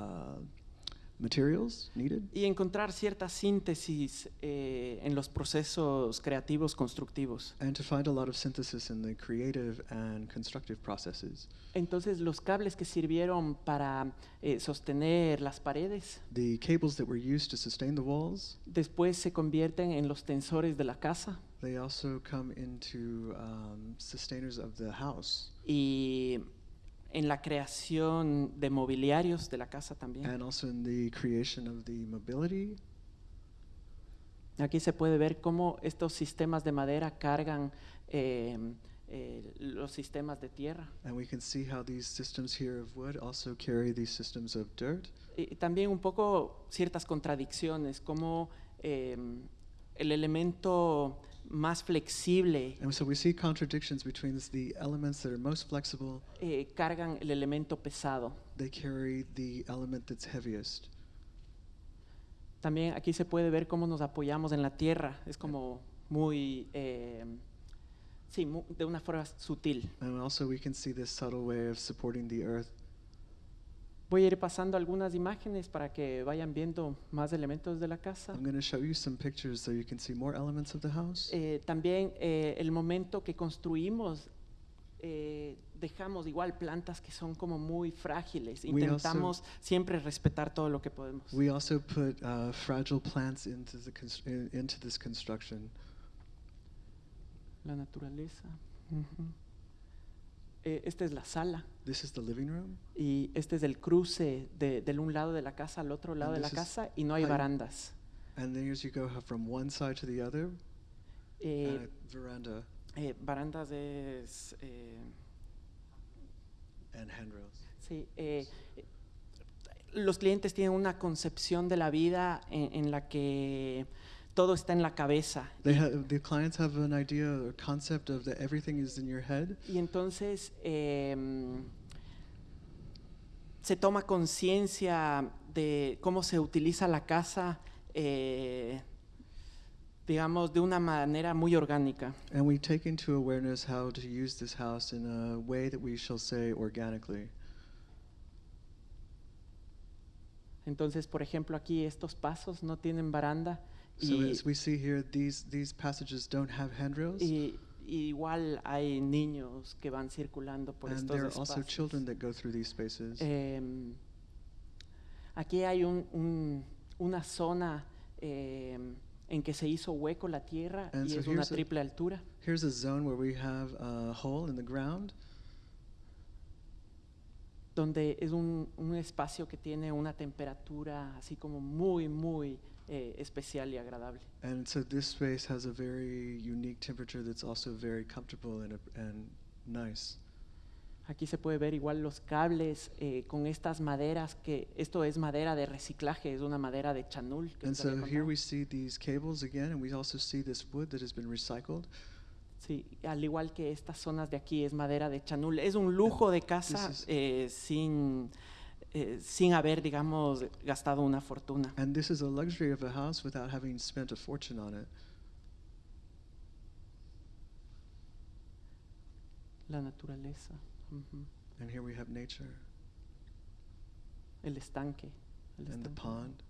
materials needed
y encontrar cierta síntesis eh, en los procesos creativos constructivos.
and to find a lot of synthesis in the creative and constructive processes.
Entonces los cables que sirvieron para eh, sostener las paredes.
The cables that were used to sustain the walls,
después se convierten en los tensores de la casa.
They also come into um, sustainers of the house.
Y en la creación de mobiliarios de la casa también.
and also in the creation of the mobility.
Aquí se puede ver cómo estos sistemas de madera cargan eh, eh, los sistemas de tierra.
And we can see how these systems here of wood also carry these systems of dirt.
Y también un poco ciertas contradicciones, como eh, el elemento más flexible
And so we see contradictions between the elements that are most flexible,
eh, cargan el elemento pesado.
they carry the element that's heaviest.
También aquí se puede ver cómo nos apoyamos en la tierra. Es como muy, eh, sí, de una forma sutil.
And also we can see this subtle way of supporting the earth.
Voy a ir pasando algunas imágenes para que vayan viendo más elementos de la casa.
I'm going to show you some pictures so you can see more elements of the house.
Eh, también eh, el momento que construimos, eh, dejamos igual plantas que son como muy frágiles.
We also-
Intentamos siempre respetar todo lo que podemos.
We also put uh, fragile plants into, the into this construction.
La naturaleza. Ujú. Eh, esta es la sala
This is the living room.
y este es el cruce de, del un lado de la casa al otro lado de
And
la
this is
casa y no hay barandas.
And then as you go from one side to the other,
Eh,
uh, veranda
eh, barandas es... eh,
and handrails.
Sí, eh, los clientes tienen una concepción de la vida en, en la que todo está en la cabeza.
They have, the clients have an idea or concept of that everything is in your head.
Y entonces em, se toma conciencia de cómo se utiliza la casa, eh, digamos, de una manera muy orgánica.
And we take into awareness how to use this house in a way that we shall say organically.
Entonces, por ejemplo, aquí estos pasos no tienen baranda
So
y,
as we see here, these these passages don't have handrails,
y- y igual hay niños que van circulando por
and
estos
there are also
espacios.
children that go through these spaces.
Em, aquí hay un- un- una zona em, en que se hizo hueco la tierra
And
y
so
es una
here's a-
triple altura.
Here's a zone where we have a hole in the ground,
donde es un, un espacio que tiene una temperatura así como muy, muy eh, especial y agradable.
and so this space has a very unique temperature that's also very comfortable and and nice.
Aquí se puede ver igual los cables eh, con estas maderas, que esto es madera de reciclaje, es una madera de chanul. que
And so here we see these cables again, and we also see this wood that has been recycled.
Sí, al igual que estas zonas de aquí es madera de chanul. Es un lujo de casa eh, sin, eh, sin haber, digamos, gastado una fortuna.
And this is a luxury of a house without having spent a fortune on it.
La naturaleza, ujú,
And here we have nature
el estanque. el
and the
estanque.
pond.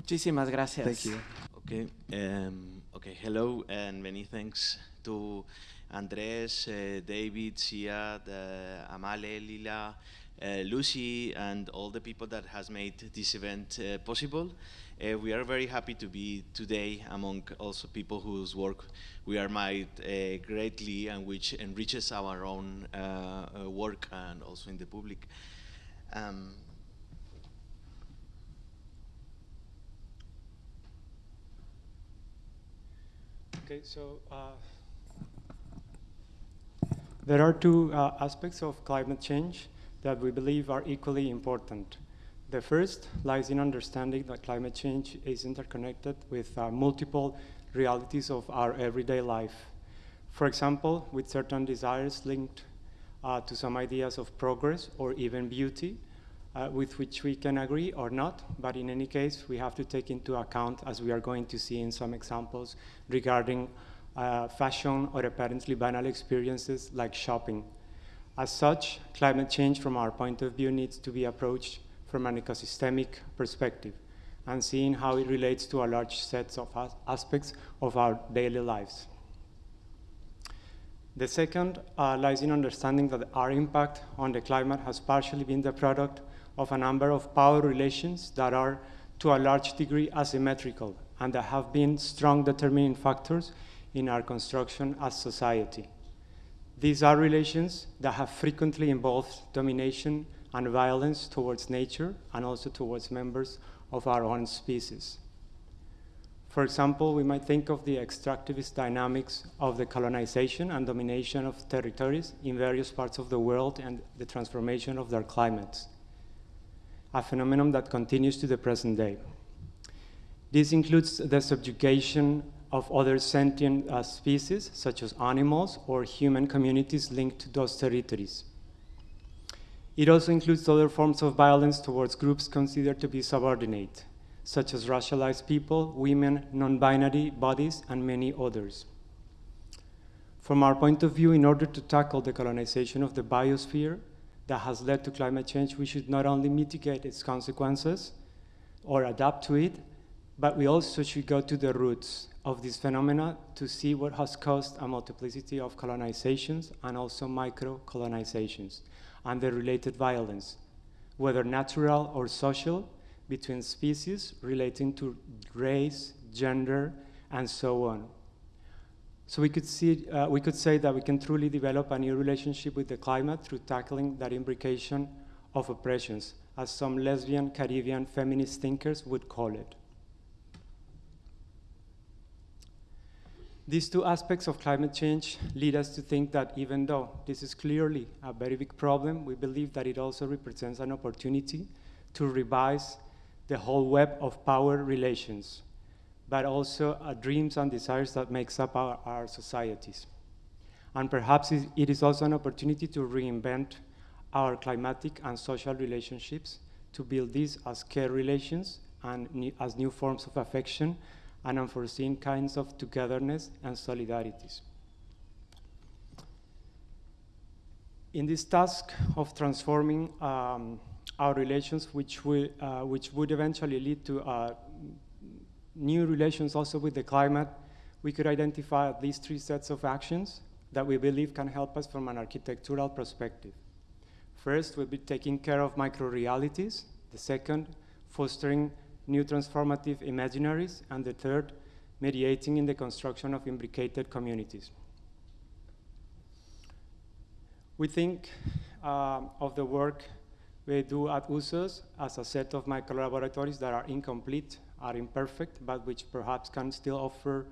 Muchísimas gracias.
Thank you.
Okay. Um, okay. Hello, and many thanks to Andres, uh, David, Sia, the Amale, Lila, uh, Lucy, and all the people that has made this event uh, possible. Uh, we are very happy to be today among also people whose work we admire uh, greatly and which enriches our own uh, uh, work and also in the public. Um,
Okay, so uh, there are two uh, aspects of climate change that we believe are equally important. The first lies in understanding that climate change is interconnected with uh, multiple realities of our everyday life. For example, with certain desires linked uh, to some ideas of progress or even beauty, uh, with which we can agree or not, but in any case, we have to take into account, as we are going to see in some examples, regarding uh, fashion or apparently banal experiences like shopping. As such, climate change, from our point of view, needs to be approached from an ecosystemic perspective and seeing how it relates to a large set of as- aspects of our daily lives. The second uh, lies in understanding that our impact on the climate has partially been the product of a number of power relations that are, to a large degree, asymmetrical and that have been strong determining factors in our construction as society. These are relations that have frequently involved domination and violence towards nature and also towards members of our own species. For example, we might think of the extractivist dynamics of the colonization and domination of territories in various parts of the world and the transformation of their climates, a phenomenon that continues to the present day. This includes the subjugation of other sentient uh, species, such as animals or human communities linked to those territories. It also includes other forms of violence towards groups considered to be subordinate, such as racialized people, women, non binary bodies, and many others. From our point of view, in order to tackle the colonization of the biosphere that has led to climate change, we should not only mitigate its consequences or adapt to it, but we also should go to the roots of this phenomena to see what has caused a multiplicity of colonizations and also micro colonizations and the related violence, whether natural or social, between species relating to race, gender, and so on. So we could, see, uh, we could say that we can truly develop a new relationship with the climate through tackling that imbrication of oppressions, as some lesbian Caribbean feminist thinkers would call it. These two aspects of climate change lead us to think that even though this is clearly a very big problem, we believe that it also represents an opportunity to revise the whole web of power relations, but also uh, dreams and desires that makes up our, our societies. And perhaps it is also an opportunity to reinvent our climatic and social relationships to build these as care relations and new, as new forms of affection and unforeseen kinds of togetherness and solidarities. In this task of transforming um, our relations, which, will, uh, which would eventually lead to uh, new relations also with the climate, we could identify at least three sets of actions that we believe can help us from an architectural perspective. First, we'll be taking care of micro-realities. The second, fostering new transformative imaginaries. And the third, mediating in the construction of imbricated communities. We think um, of the work we do at USOS as a set of micro-laboratories that are incomplete, are imperfect, but which perhaps can still offer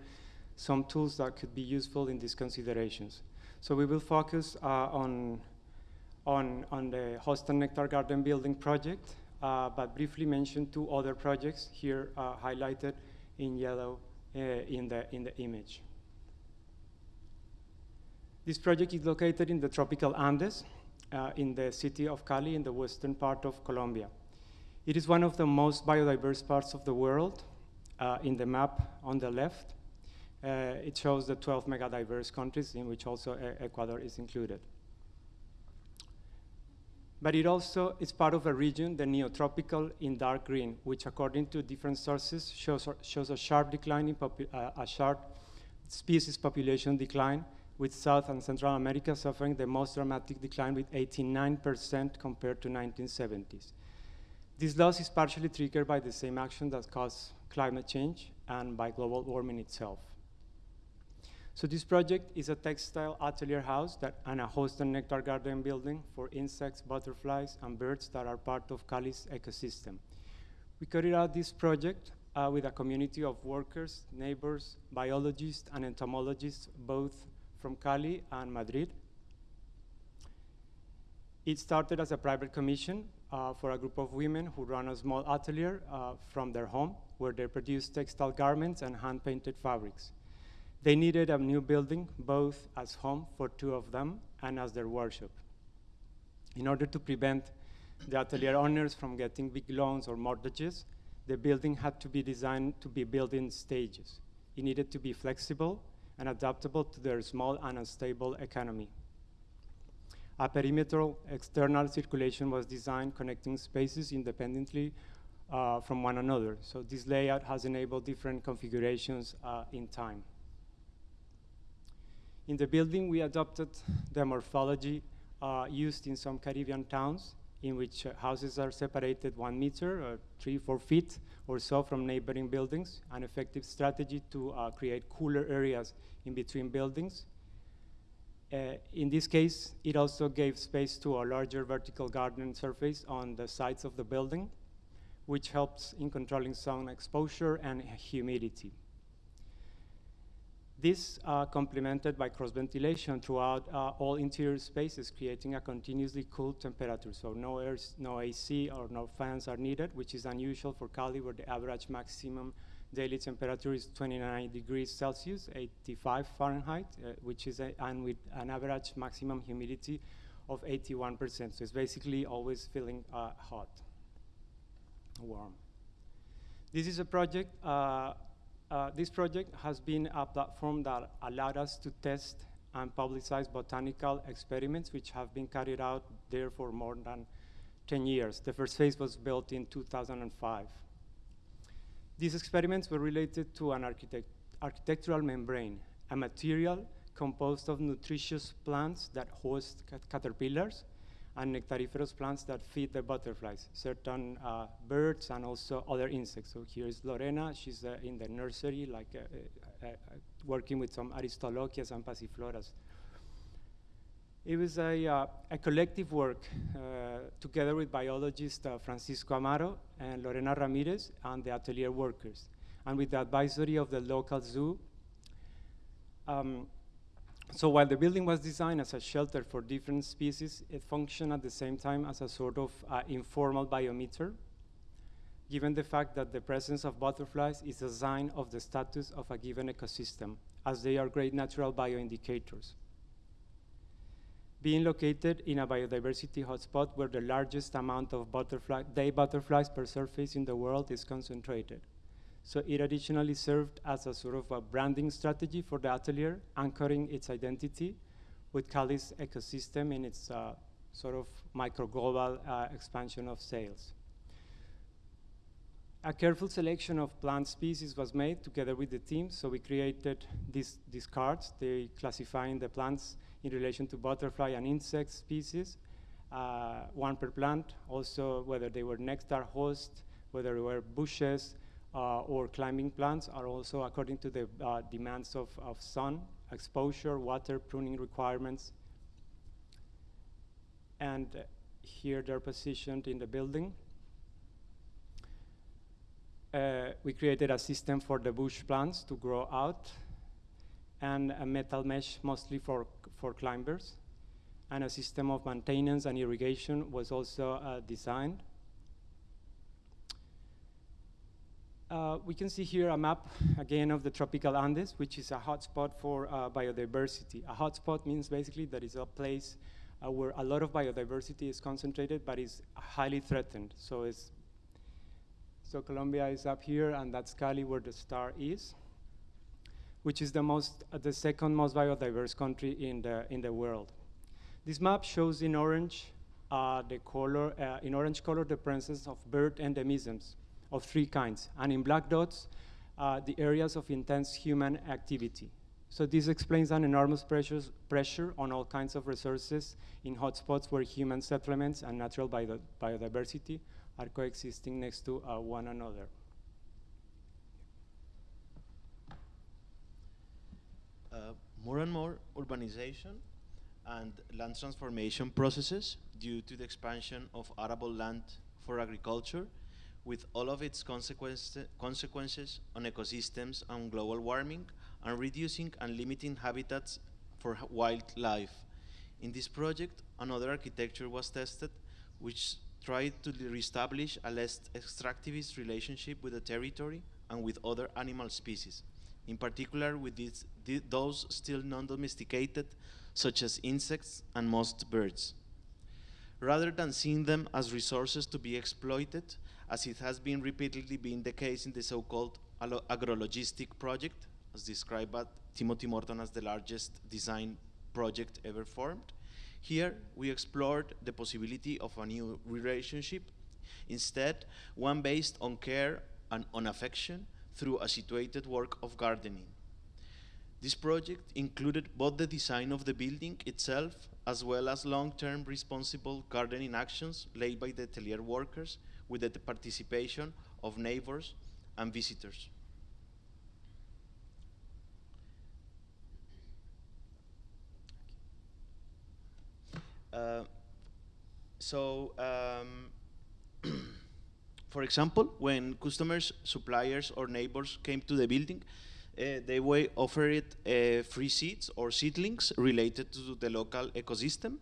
some tools that could be useful in these considerations. So we will focus uh, on, on, on the Host and Nectar Garden Building project, uh, but briefly mention two other projects here uh, highlighted in yellow uh, in, the, in the image. This project is located in the tropical Andes, uh, in the city of Cali, in the western part of Colombia. It is one of the most biodiverse parts of the world. Uh, in the map on the left, uh, it shows the 12 megadiverse countries in which also uh, Ecuador is included. But it also is part of a region, the neotropical in dark green, which according to different sources shows, shows a sharp decline in uh, a sharp species population decline, with South and Central America suffering the most dramatic decline with 89% compared to 1970s. This loss is partially triggered by the same action that caused climate change and by global warming itself. So this project is a textile atelier house that, and a host and nectar garden building for insects, butterflies, and birds that are part of Cali's ecosystem. We carried out this project uh, with a community of workers, neighbors, biologists, and entomologists, both from Cali and Madrid. It started as a private commission uh, for a group of women who run a small atelier uh, from their home where they produce textile garments and hand-painted fabrics. They needed a new building, both as home for two of them and as their workshop. In order to prevent the atelier owners from getting big loans or mortgages, the building had to be designed to be built in stages. It needed to be flexible and adaptable to their small and unstable economy. A perimeter external circulation was designed connecting spaces independently uh, from one another. So this layout has enabled different configurations uh, in time. In the building, we adopted the morphology uh, used in some Caribbean towns in which uh, houses are separated one meter or three, four feet or so from neighboring buildings, an effective strategy to uh, create cooler areas in between buildings. Uh, in this case, it also gave space to a larger vertical garden surface on the sides of the building, which helps in controlling sun exposure and humidity. This uh, complemented by cross ventilation throughout uh, all interior spaces, creating a continuously cool temperature. So no, air, no AC or no fans are needed, which is unusual for Cali, where the average maximum daily temperature is 29 degrees Celsius, 85 Fahrenheit, uh, which is a, and with an average maximum humidity of 81%. So it's basically always feeling uh, hot, warm. This is a project uh, uh, this project has been a platform that allowed us to test and publicize botanical experiments which have been carried out there for more than 10 years. The first phase was built in 2005. These experiments were related to an architect architectural membrane, a material composed of nutritious plants that host caterpillars and nectariferous plants that feed the butterflies, certain uh, birds and also other insects. So here is Lorena, she's uh, in the nursery, like uh, uh, uh working with some Aristolochias and Passifloras. It was a, uh, a collective work together with biologist Francisco Amaro and Lorena Ramirez and the atelier workers, and with the advisory of the local zoo. Um, so while the building was designed as a shelter for different species, it functioned at the same time as a sort of uh, informal biometer, given the fact that the presence of butterflies is a sign of the status of a given ecosystem, as they are great natural bioindicators. Being located in a biodiversity hotspot where the largest amount of butterfly, day butterflies per surface in the world is concentrated. So it additionally served as a sort of a branding strategy for the atelier, anchoring its identity with Cali's ecosystem in its uh, sort of micro global uh, expansion of sales. A careful selection of plant species was made together with the team, so we created these, these cards. They classifying the plants in relation to butterfly and insect species, uh, one per plant, also whether they were nectar host, whether they were bushes uh, or climbing plants are also according to the uh, demands of, of sun, exposure, water, pruning requirements. And here they're positioned in the building. Uh, we created a system for the bush plants to grow out and a metal mesh mostly for, for climbers. And a system of maintenance and irrigation was also uh, designed. Uh, we can see here a map again of the tropical Andes, which is a hotspot for uh, biodiversity. A hotspot means basically that it's a place uh, where a lot of biodiversity is concentrated, but is highly threatened. So so Colombia is up here, and that's Cali where the star is, which is the most, uh, the second most biodiverse country in the in the world. This map shows in orange uh, the color, uh, in orange color, the presence of bird endemisms of three kinds, and in black dots, uh, the areas of intense human activity. So this explains an enormous pressures, pressure on all kinds of resources in hotspots where human settlements and natural bio biodiversity are coexisting next to uh, one another.
Uh, more and more urbanization and land transformation processes due to the expansion of arable land for agriculture with all of its consequence, consequences on ecosystems and global warming and reducing and limiting habitats for wildlife. In this project, another architecture was tested which tried to reestablish a less extractivist relationship with the territory and with other animal species, in particular with these, th those still non-domesticated, such as insects and most birds. Rather than seeing them as resources to be exploited, as it has been repeatedly been the case in the so-called agrologistic project, as described by Timothy Morton as the largest design project ever formed. Here, we explored the possibility of a new relationship, instead, one based on care and on affection through a situated work of gardening. This project included both the design of the building itself as well as long-term responsible gardening actions laid by the atelier workers with the participation of neighbors and visitors. Uh, so, um, for example, when customers, suppliers, or neighbors came to the building, uh, they were offered uh, free seeds or seedlings related to the local ecosystem,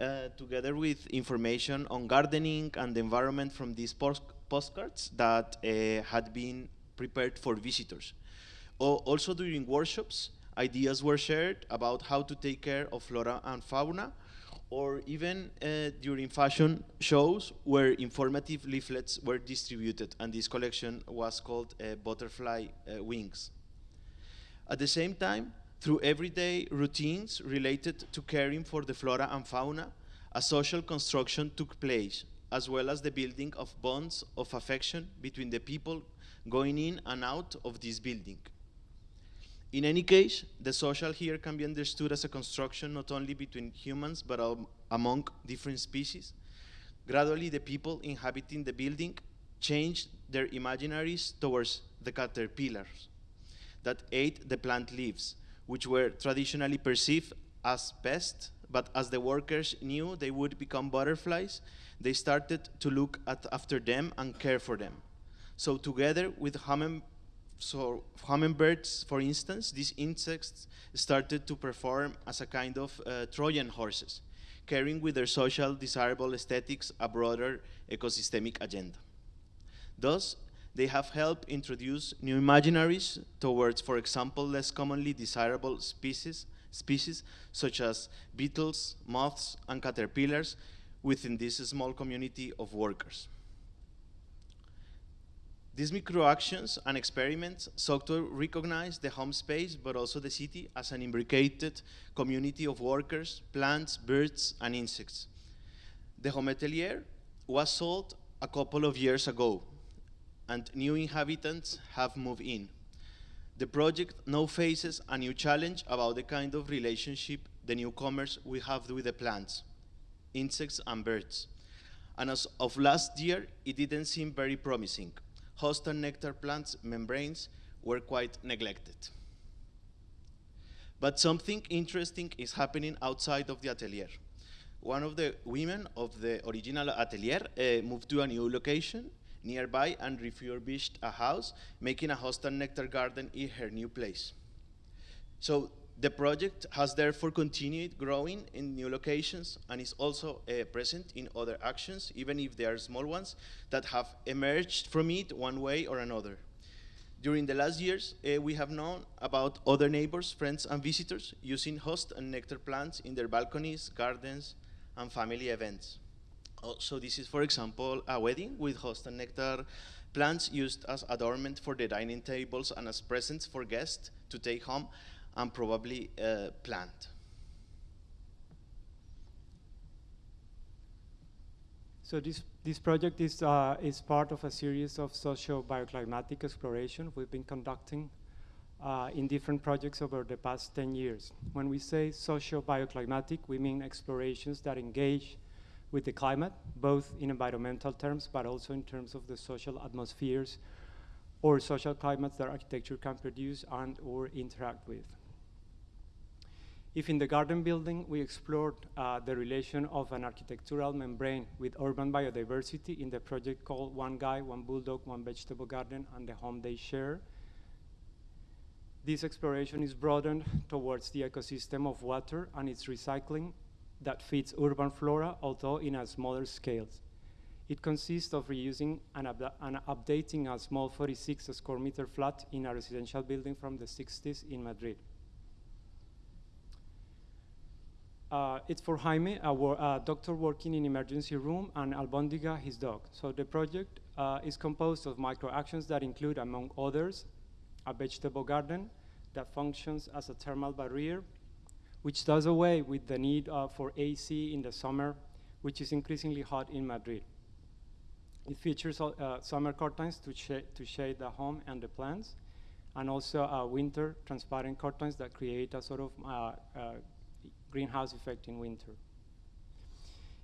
uh, together with information on gardening and the environment from these post postcards that uh, had been prepared for visitors. O also during workshops, ideas were shared about how to take care of flora and fauna, or even uh, during fashion shows where informative leaflets were distributed, and this collection was called uh, Butterfly uh, Wings. At the same time, through everyday routines related to caring for the flora and fauna, a social construction took place, as well as the building of bonds of affection between the people going in and out of this building. In any case, the social here can be understood as a construction not only between humans, but um, among different species. Gradually, the people inhabiting the building changed their imaginaries towards the caterpillars that ate the plant leaves, which were traditionally perceived as pests, but as the workers knew they would become butterflies, they started to look at, after them and care for them. So together with humming, so hummingbirds, for instance, these insects started to perform as a kind of uh, Trojan horses, carrying with their social desirable aesthetics a broader ecosystemic agenda. Thus, they have helped introduce new imaginaries towards, for example, less commonly desirable species, species such as beetles, moths, and caterpillars within this small community of workers. These microactions and experiments sought to recognize the home space, but also the city, as an imbricated community of workers, plants, birds, and insects. The home atelier was sold a couple of years ago, and new inhabitants have moved in. The project now faces a new challenge about the kind of relationship the newcomers will have with the plants, insects, and birds. And as of last year, it didn't seem very promising. Host and nectar plants' membranes were quite neglected. But something interesting is happening outside of the atelier. One of the women of the original atelier uh, moved to a new location nearby and refurbished a house, making a host and nectar garden in her new place. So the project has therefore continued growing in new locations and is also uh, present in other actions, even if they are small ones, that have emerged from it one way or another. During the last years, uh, we have known about other neighbors, friends, and visitors using host and nectar plants in their balconies, gardens, and family events. Uh, so this is, for example, a wedding with host and nectar plants used as adornment for the dining tables and as presents for guests to take home and probably uh, plant.
So this, this project is, uh, is part of a series of socio-bioclimatic exploration we've been conducting uh, in different projects over the past 10 years. When we say socio-bioclimatic, we mean explorations that engage with the climate, both in environmental terms, but also in terms of the social atmospheres or social climates that architecture can produce and or interact with. If in the garden building we explored uh, the relation of an architectural membrane with urban biodiversity in the project called One Guy, One Bulldog, One Vegetable Garden, and the Home They Share, this exploration is broadened towards the ecosystem of water and its recycling that feeds urban flora, although in a smaller scale. It consists of reusing and, and, updating a small 46 square meter flat in a residential building from the 60s in Madrid. Uh, it's for Jaime, a, a, doctor working in emergency room, and Albondiga, his dog. So the project uh, is composed of micro actions that include, among others, a vegetable garden that functions as a thermal barrier, which does away with the need uh, for AC in the summer, which is increasingly hot in Madrid. It features uh, summer curtains to, sh to shade the home and the plants, and also uh, winter transparent curtains that create a sort of uh, greenhouse effect in winter.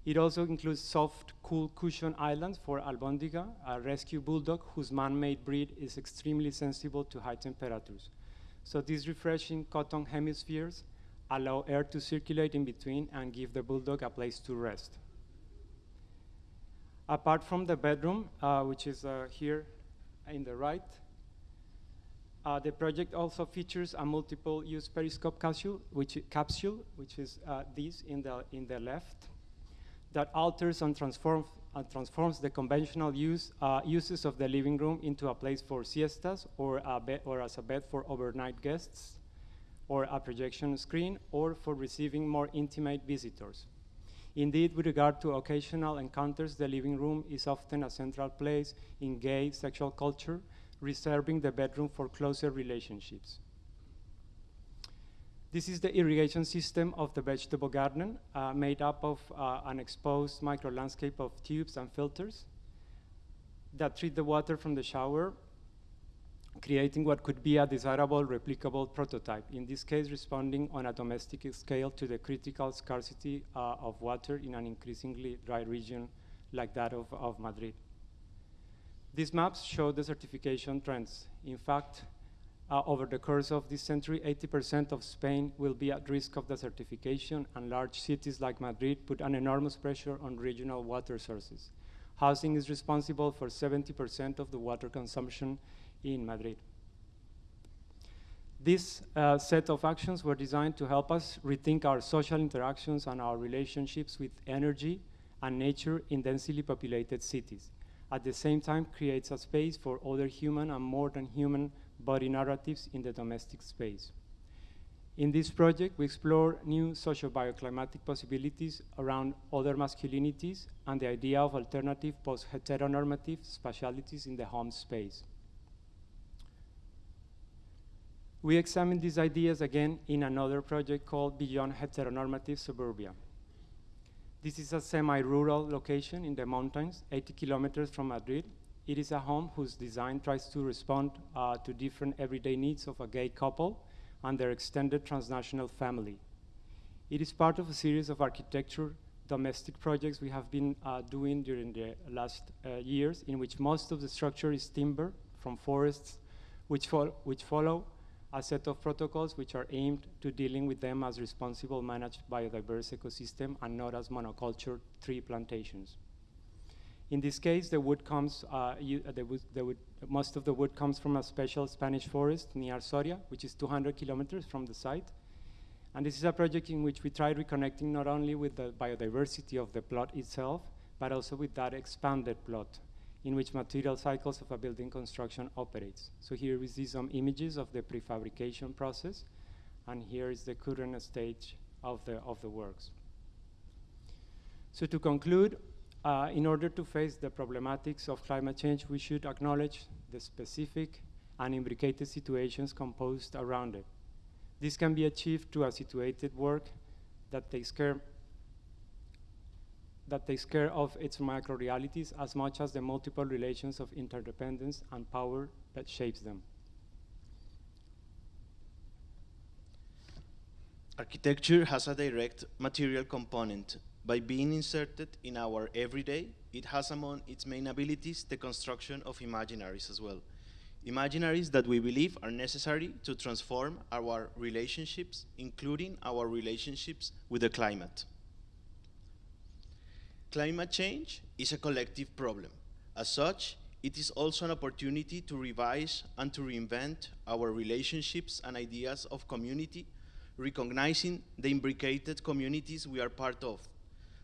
It also includes soft, cool cushion islands for Albondiga, a rescue bulldog whose man-made breed is extremely sensible to high temperatures. So these refreshing cotton hemispheres allow air to circulate in between and give the bulldog a place to rest. Apart from the bedroom, uh, which is uh, here in the right, uh, the project also features a multiple-use periscope capsule, which, capsule, which is uh, this in the, in the left, that alters and, transform, and transforms the conventional use, uh, uses of the living room into a place for siestas or, a or as a bed for overnight guests, or a projection screen, or for receiving more intimate visitors. Indeed, with regard to occasional encounters, the living room is often a central place in gay sexual culture, reserving the bedroom for closer relationships. This is the irrigation system of the vegetable garden, uh, made up of uh, an exposed micro landscape of tubes and filters that treat the water from the shower, creating what could be a desirable replicable prototype, in this case responding on a domestic scale to the critical scarcity uh, of water in an increasingly dry region like that of, of Madrid. These maps show the certification trends. In fact, uh, over the course of this century, 80% of Spain will be at risk of desertification, and large cities like Madrid put an enormous pressure on regional water sources. Housing is responsible for 70% of the water consumption in Madrid. This uh, set of actions were designed to help us rethink our social interactions and our relationships with energy and nature in densely populated cities at the same time creates a space for other human and more than human body narratives in the domestic space. In this project, we explore new socio-bioclimatic possibilities around other masculinities and the idea of alternative post-heteronormative spatialities in the home space. We examine these ideas again in another project called Beyond Heteronormative Suburbia. This is a semi-rural location in the mountains, 80 kilometers from Madrid. It is a home whose design tries to respond uh, to different everyday needs of a gay couple and their extended transnational family. It is part of a series of architecture domestic projects we have been uh, doing during the last uh, years, in which most of the structure is timber from forests, which, which follow a set of protocols which are aimed to dealing with them as responsible managed biodiverse ecosystem and not as monoculture tree plantations. In this case, the wood comes, uh, you, uh, the wood, the wood, most of the wood comes from a special Spanish forest near Soria, which is 200 kilometers from the site. And this is a project in which we try reconnecting not only with the biodiversity of the plot itself, but also with that expanded plot in which material cycles of a building construction operates. So here we see some images of the prefabrication process, and here is the current stage of the, of the works. So to conclude, uh, in order to face the problematics of climate change, we should acknowledge the specific and imbricated situations composed around it. This can be achieved through a situated work that takes care that takes care of its micro-realities as much as the multiple relations of interdependence and power that shapes them.
Architecture has a direct material component. By being inserted in our everyday, it has among its main abilities the construction of imaginaries as well. Imaginaries that we believe are necessary to transform our relationships, including our relationships with the climate. Climate change is a collective problem. As such, it is also an opportunity to revise and to reinvent our relationships and ideas of community, recognizing the imbricated communities we are part of,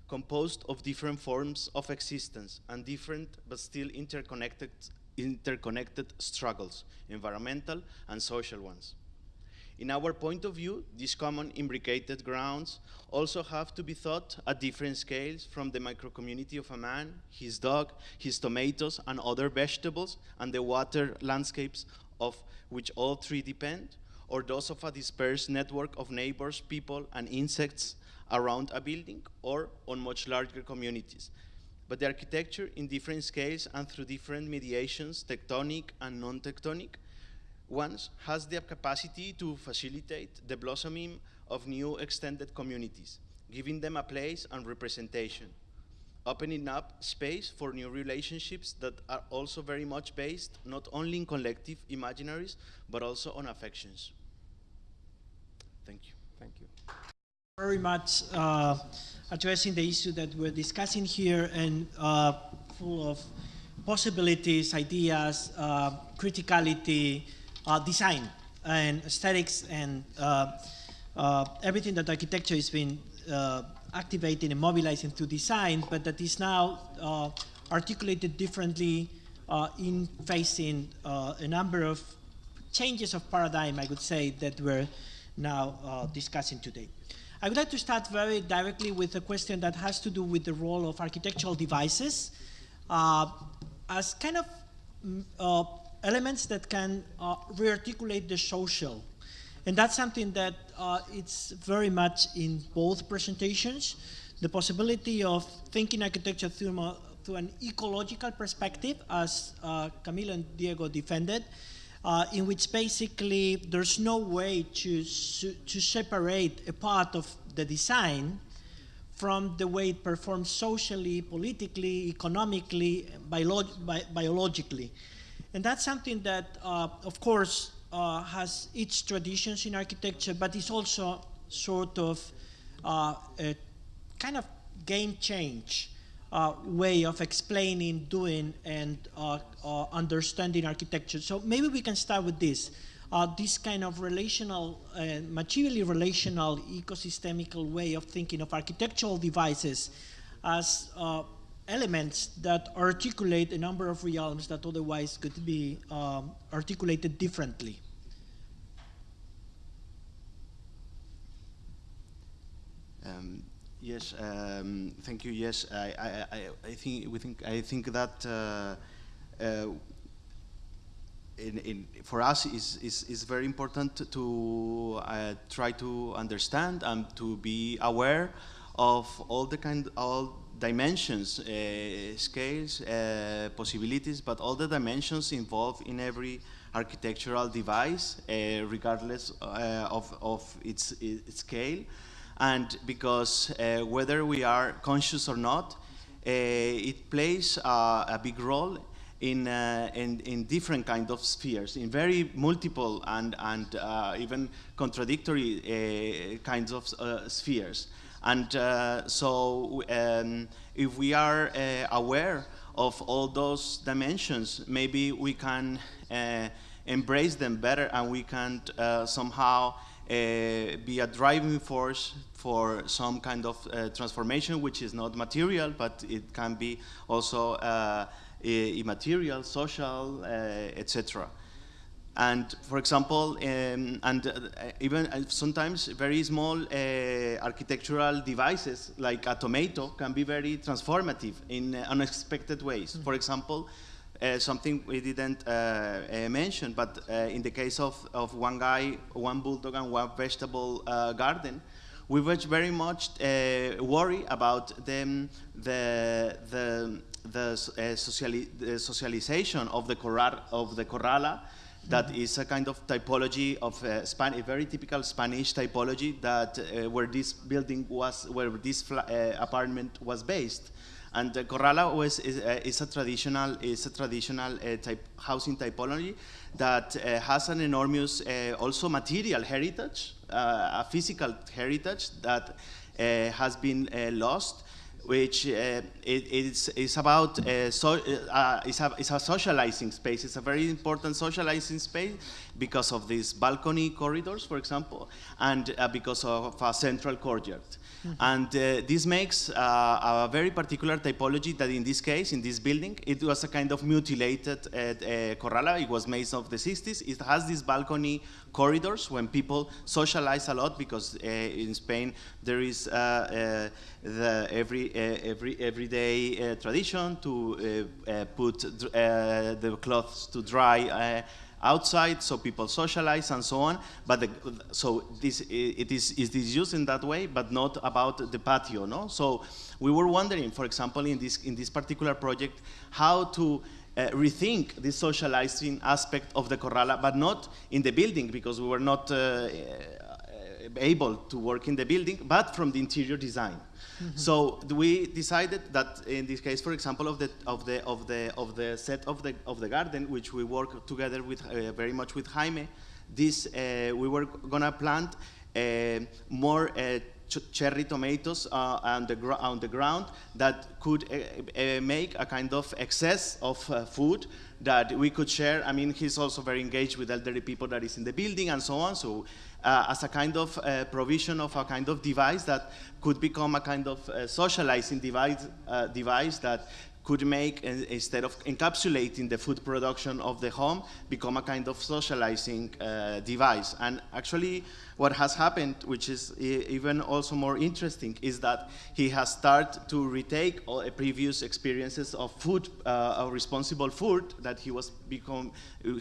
composed of different forms of existence and different but still interconnected, interconnected struggles, environmental and social ones. In our point of view, these common imbricated grounds also have to be thought at different scales from the microcommunity of a man, his dog, his tomatoes, and other vegetables, and the water landscapes of which all three depend, or those of a dispersed network of neighbors, people, and insects around a building, or on much larger communities. But the architecture in different scales and through different mediations, tectonic and non-tectonic, once has the capacity to facilitate the blossoming of new extended communities, giving them a place and representation, opening up space for new relationships that are also very much based not only in collective imaginaries, but also on affections. Thank you.
Thank you.
Very much uh, addressing the issue that we're discussing here and uh, full of possibilities, ideas, uh, criticality, uh, design and aesthetics and uh, uh, everything that architecture has been uh, activating and mobilizing to design, but that is now uh, articulated differently uh, in facing a number of changes of paradigm, I would say, that we're now discussing today. I would like to start very directly with a question that has to do with the role of architectural devices as kind of mm, elements that can uh, rearticulate the social. And that's something that uh, it's very much in both presentations. The possibility of thinking architecture through, through an ecological perspective, as uh, Camilo and Diego defended, uh, in which basically there's no way to, to separate a part of the design from the way it performs socially, politically, economically, biolo bi biologically. And that's something that, uh, of course, uh, has its traditions in architecture, but it's also sort of uh, a kind of game change uh, way of explaining, doing, and uh, uh, understanding architecture. So maybe we can start with this. this kind of relational, materially relational, ecosystemical way of thinking of architectural devices as elements that articulate a number of realms that otherwise could be um, articulated differently.
Um, yes, um, thank you. Yes, I, I, I, I, think we think I think that uh, uh, in, in, for us is, is, is very important to uh, try to understand and to be aware of all the kind, all dimensions, uh, scales, uh, possibilities, but all the dimensions involved in every architectural device, uh, regardless uh, of, of its, its, scale. And because uh, whether we are conscious or not, uh, it plays a big role in, in, in, different kind of spheres, in very multiple and, and even contradictory kinds of spheres. And so um, if we are aware of all those dimensions, maybe we can embrace them better and we can somehow uh, be a driving force for some kind of uh, transformation which is not material but it can be also uh, immaterial, social, etc. And for example, um, and uh, even uh, sometimes very small uh, architectural devices like a tomato can be very transformative in unexpected ways. Mm -hmm. For example, uh, something we didn't uh, uh, mention, but in the case of, of one guy, one bulldog and one vegetable garden, we were very much worried about them, the, the, the, sociali the socialization of the, corral, of the corrala that is a kind of typology of uh, Span a very typical Spanish typology that uh, where this building was, where this uh, apartment was based. And uh, Corrala was, is, uh, is, a traditional, is a traditional uh, type housing typology that uh, has an enormous also material heritage, a physical heritage that has been lost which uh, it, it's, it's about uh, so, uh, it's, a, it's a socializing space. It's a very important socializing space because of these balcony corridors, for example, and because of a central courtyard. Mm -hmm. And uh, this makes uh, a very particular typology that in this case, in this building, it was a kind of mutilated uh, uh corrala. It was made of the 60s. It has these balcony corridors when people socialize a lot because uh, in Spain there is uh, the every, every, everyday tradition to put the clothes to dry outside, so people socialize and so on. But the, so this it is it is used in that way, but not about the patio. No, so we were wondering, for example, in this in this particular project, how to uh, rethink this socializing aspect of the corrala, but not in the building because we were not uh, uh able to work in the building, but from the interior design. -hmm. So we decided that in this case, for example, of the of the of the of the set of the of the garden, which we work together with uh, very much with Jaime, this uh, we were gonna plant uh, more uh, ch cherry tomatoes uh, on the on the ground that could uh, make a kind of excess of food that we could share. I mean, he's also very engaged with elderly people that is in the building and so on. So uh, as a kind of uh, provision of a kind of device that could become a kind of uh, socializing device, uh, device that could make, uh, instead of encapsulating the food production of the home, become a kind of socializing uh, device. And actually, what has happened, which is even also more interesting, is that he has started to retake all previous experiences of food, uh, responsible food that he was become,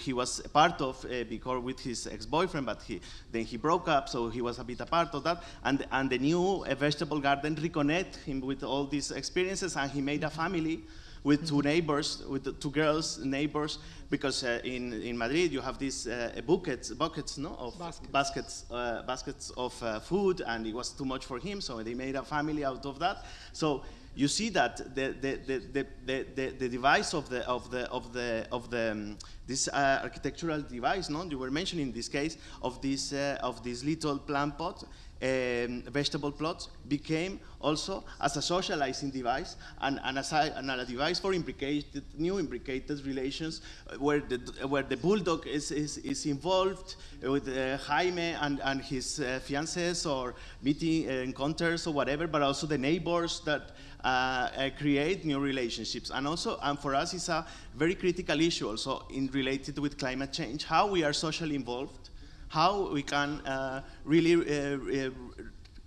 he was part of uh, because with his ex-boyfriend, but he, then he broke up, so he was a bit a part of that. And, and the new uh, vegetable garden reconnect him with all these experiences, and he made a family with two neighbors, with two girls, neighbors, because uh, in, in Madrid you have these uh, buckets, buckets no, of baskets, baskets, uh, baskets of uh, food, and it was too much for him, so they made a family out of that. So you see that the, the, the, the, the, the device of the, of the, of the, of the, um, this uh, architectural device, no, you were mentioning in this case, of this, uh, of this little plant pot, um, vegetable plots became also as a socializing device and, and, as a, and a device for imbricated, new imbricated relations uh, where, the, where the bulldog is, is, is involved with uh, Jaime and, and his uh, fiancés or meeting uh, encounters or whatever, but also the neighbors that uh, create new relationships. And also, and for us, it's a very critical issue also in related with climate change, how we are socially involved how we can uh, really uh,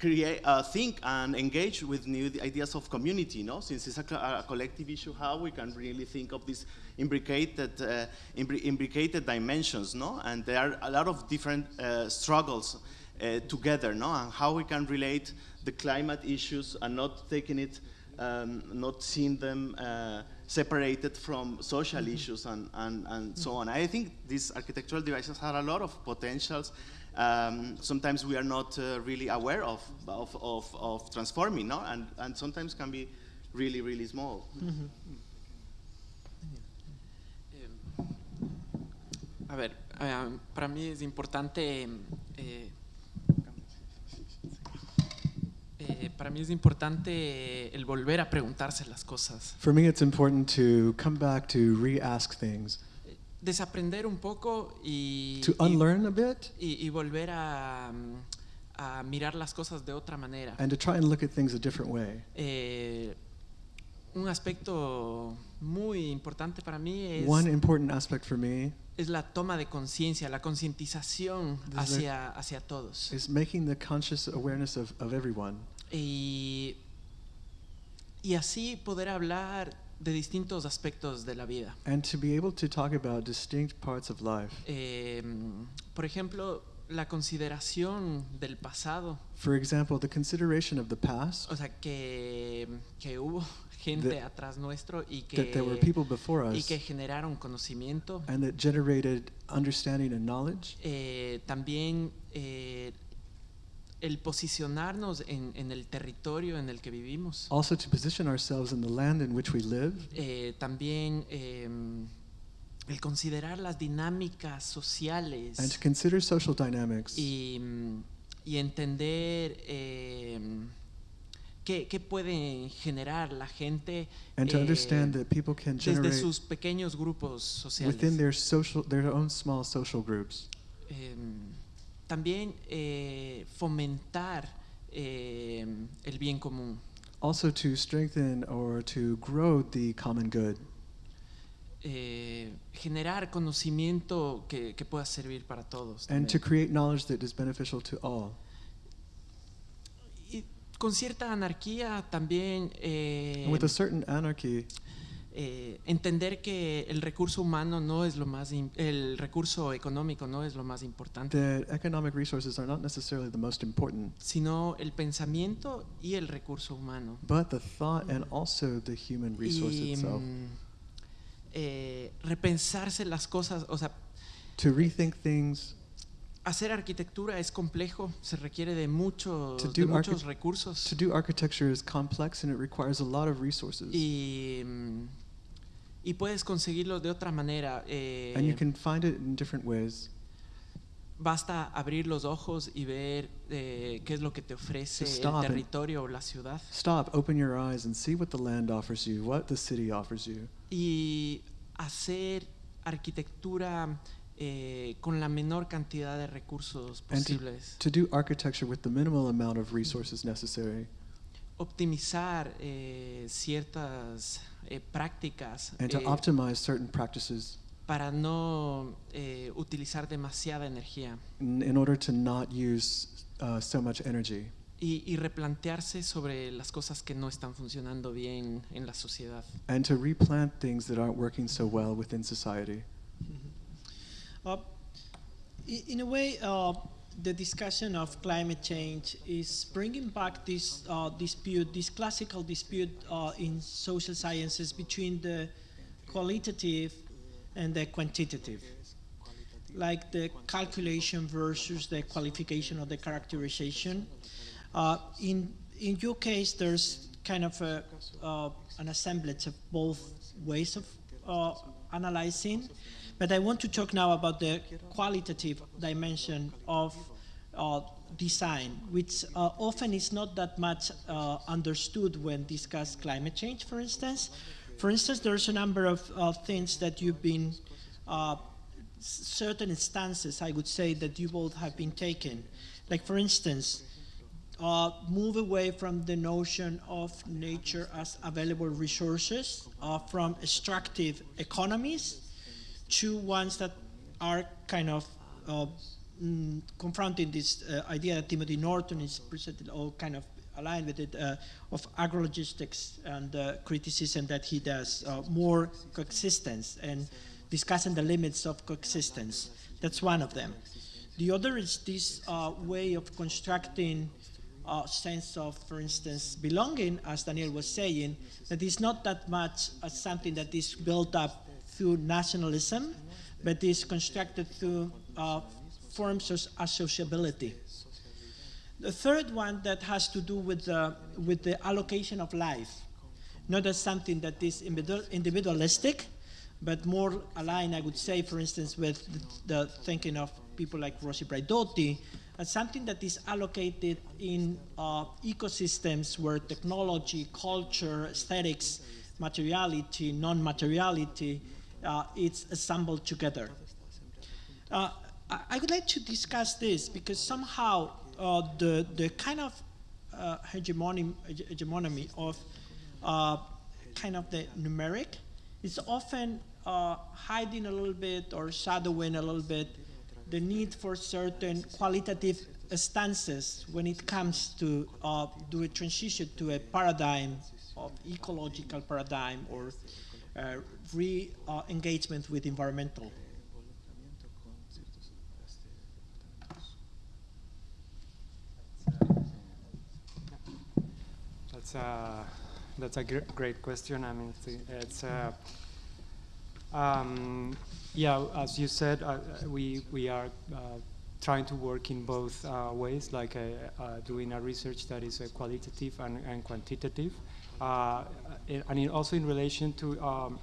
create, uh, think and engage with new ideas of community, no? Since it's a, a collective issue, how we can really think of these imbricated, uh, imbricated dimensions, no? And there are a lot of different uh, struggles
uh, together, no? And how we can relate the climate issues and not taking it, um, not seeing them uh, separated from social issues and, and, and so on. I think these architectural devices have a lot of potentials. Um, sometimes we are not uh, really aware of, of, of, of transforming, no? And, and sometimes can be really, really small.
A ver, eh, para mí es importante, eh, eh, para mí es importante el volver a preguntarse las cosas,
For me, it's important to come back to re-ask things,
desaprender un poco y,
to
y-
unlearn a bit,
y- y volver a, mm, a mirar las cosas de otra manera.
and to try and look at things a different way.
Eh, un aspecto muy importante para mí es,
One important aspect for me
es la toma de conciencia, la concientización hacia, hacia todos.
is making the conscious awareness of, of everyone.
Y, y así poder hablar de distintos aspectos de la vida.
And to be able to talk about distinct parts of life.
Eh, por ejemplo, la consideración del pasado,
For example, the consideration of the past,
o sea, que, que hubo gente
The-
atrás nuestro y
that there were
que,
people before
y
us,
que generaron conocimiento.
and that generated understanding and knowledge.
Eh, también eh, el posicionarnos en, en el territorio en el que vivimos.
Also, to position ourselves in the land in which we live,
Eh, también eh, el considerar las dinámicas sociales
and to consider social dynamics,
y, mm, y entender eh, qué, qué pueden generar la gente
and to understand that people can
desde sus pequeños grupos sociales.
within their social, their own small social groups.
También eh, fomentar eh, el bien común.
Also, to strengthen or to grow the common good,
eh, generar conocimiento que, que pueda servir para todos.
and to
también.
create knowledge that is beneficial to all.
Y con cierta anarquía también eh,
with a certain anarchy,
eh, entender que el recurso humano no es lo más, el recurso económico no es lo más importante,
that economic resources are not necessarily the most important,
sino el pensamiento y el recurso humano.
but the thought and also the human resource
y
itself.
mm, eh, repensarse las cosas, o sea,
To rethink things,
hacer arquitectura es complejo, se requiere de, muchos
To
de muchos recursos.
to do architecture is complex and it requires a lot of resources.
y, mm, y puedes conseguirlo de otra manera. eh,
And you can find it in different ways.
basta abrir los ojos y ver eh, qué es lo que te ofrece el territorio o la ciudad.
Stop, open your eyes, and see what the land offers you, what the city offers you.
Y hacer arquitectura eh, con la menor cantidad de recursos
And to,
posibles.
to do architecture with the minimal amount of resources necessary.
Optimizar eh, ciertas eh, prácticas
And to
eh,
optimize certain practices
para no eh, utilizar demasiada energía.
in, in order to not use uh, so much energy.
y, y replantearse sobre las cosas que no están funcionando bien en la sociedad.
And to replant things that aren't working so well within society.
Uh, in a way, uh, the discussion of climate change is bringing back this uh, dispute, this classical dispute uh, in social sciences between the qualitative and the quantitative, like the calculation versus the qualification or the characterization. Uh, in in your case, there's kind of a, uh, an assemblage of both ways of analyzing, but I want to talk now about the qualitative dimension of uh, design, which uh, often is not that much uh, understood when discussed climate change, for instance. For instance, there's a number of uh, things that you've been uh, certain stances, I would say, that you both have been taken. Like, for instance, uh, move away from the notion of nature as available resources, uh, from extractive economies to ones that are kind of uh, mm, confronting this uh, idea that Timothy Norton is presented, or kind of aligned with it, uh, of agrologistics and uh, criticism that he does, uh, more coexistence and discussing the limits of coexistence. That's one of them. The other is this uh, way of constructing a sense of, for instance, belonging, as Daniel was saying, that is not that much as something that is built up through nationalism, but is constructed through uh, forms of associability. The third one that has to do with the, with the allocation of life, not as something that is individualistic, but more aligned, I would say, for instance, with the, the thinking of people like Rossi Braidotti, as something that is allocated in uh, ecosystems where technology, culture, aesthetics, materiality, non-materiality, it's assembled together. Uh, I, would like to discuss this because somehow uh, the, the kind of uh, hegemony, hegemony of uh, kind of the numeric is often uh, hiding a little bit or shadowing a little bit the need for certain qualitative stances when it comes to uh, do a transition to a paradigm of ecological paradigm or uh, re-engagement with environmental.
That's a that's a gr- great question. I mean, it's, uh, um, yeah, as you said, uh, we we are uh, trying to work in both uh, ways, like uh, uh, doing a research that is uh, qualitative and, and quantitative, uh, and in- also in relation to um,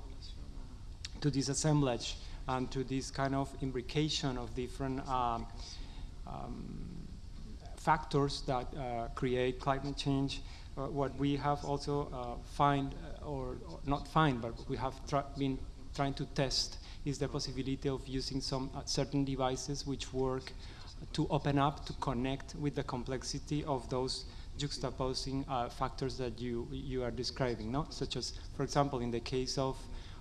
to this assemblage and to this kind of imbrication of different um, um, factors that uh, create climate change. Uh, what we have also uh, find, uh, or, or not find, but we have been trying to test is the possibility of using some uh, certain devices which work to open up, to connect with the complexity of those juxtaposing uh, factors that you you are describing, no? Such as, for example, in the case of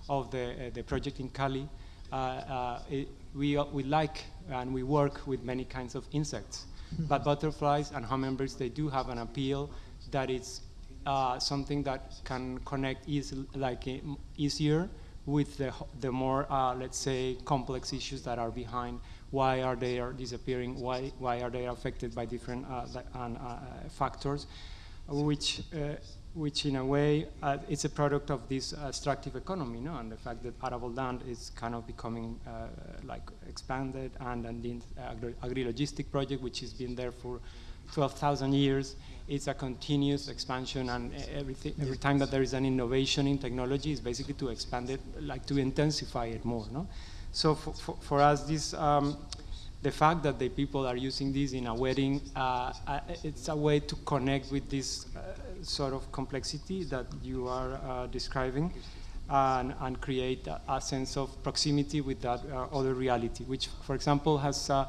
of the uh, the project in Cali, uh, uh, it, we uh, we like and we work with many kinds of insects, but butterflies and hummingbirds they do have an appeal that it's uh, something that can connect easy, like uh, easier with the, the more, uh, let's say, complex issues that are behind. Why are they are disappearing? Why, why are they affected by different uh, uh, factors? Which, uh, which in a way, uh, it's a product of this extractive economy, no? and the fact that arable land is kind of becoming uh, like expanded, and, and the agri- agri-logistic project, which has been there for 12,000 years, it's a continuous expansion, and everything, every time that there is an innovation in technology, is basically to expand it, like to intensify it more. No? So for, for, for us, this um, the fact that the people are using this in a wedding, uh, uh, it's a way to connect with this uh, sort of complexity that you are uh, describing. And, and create a, a sense of proximity with that uh, other reality, which, for example, has uh,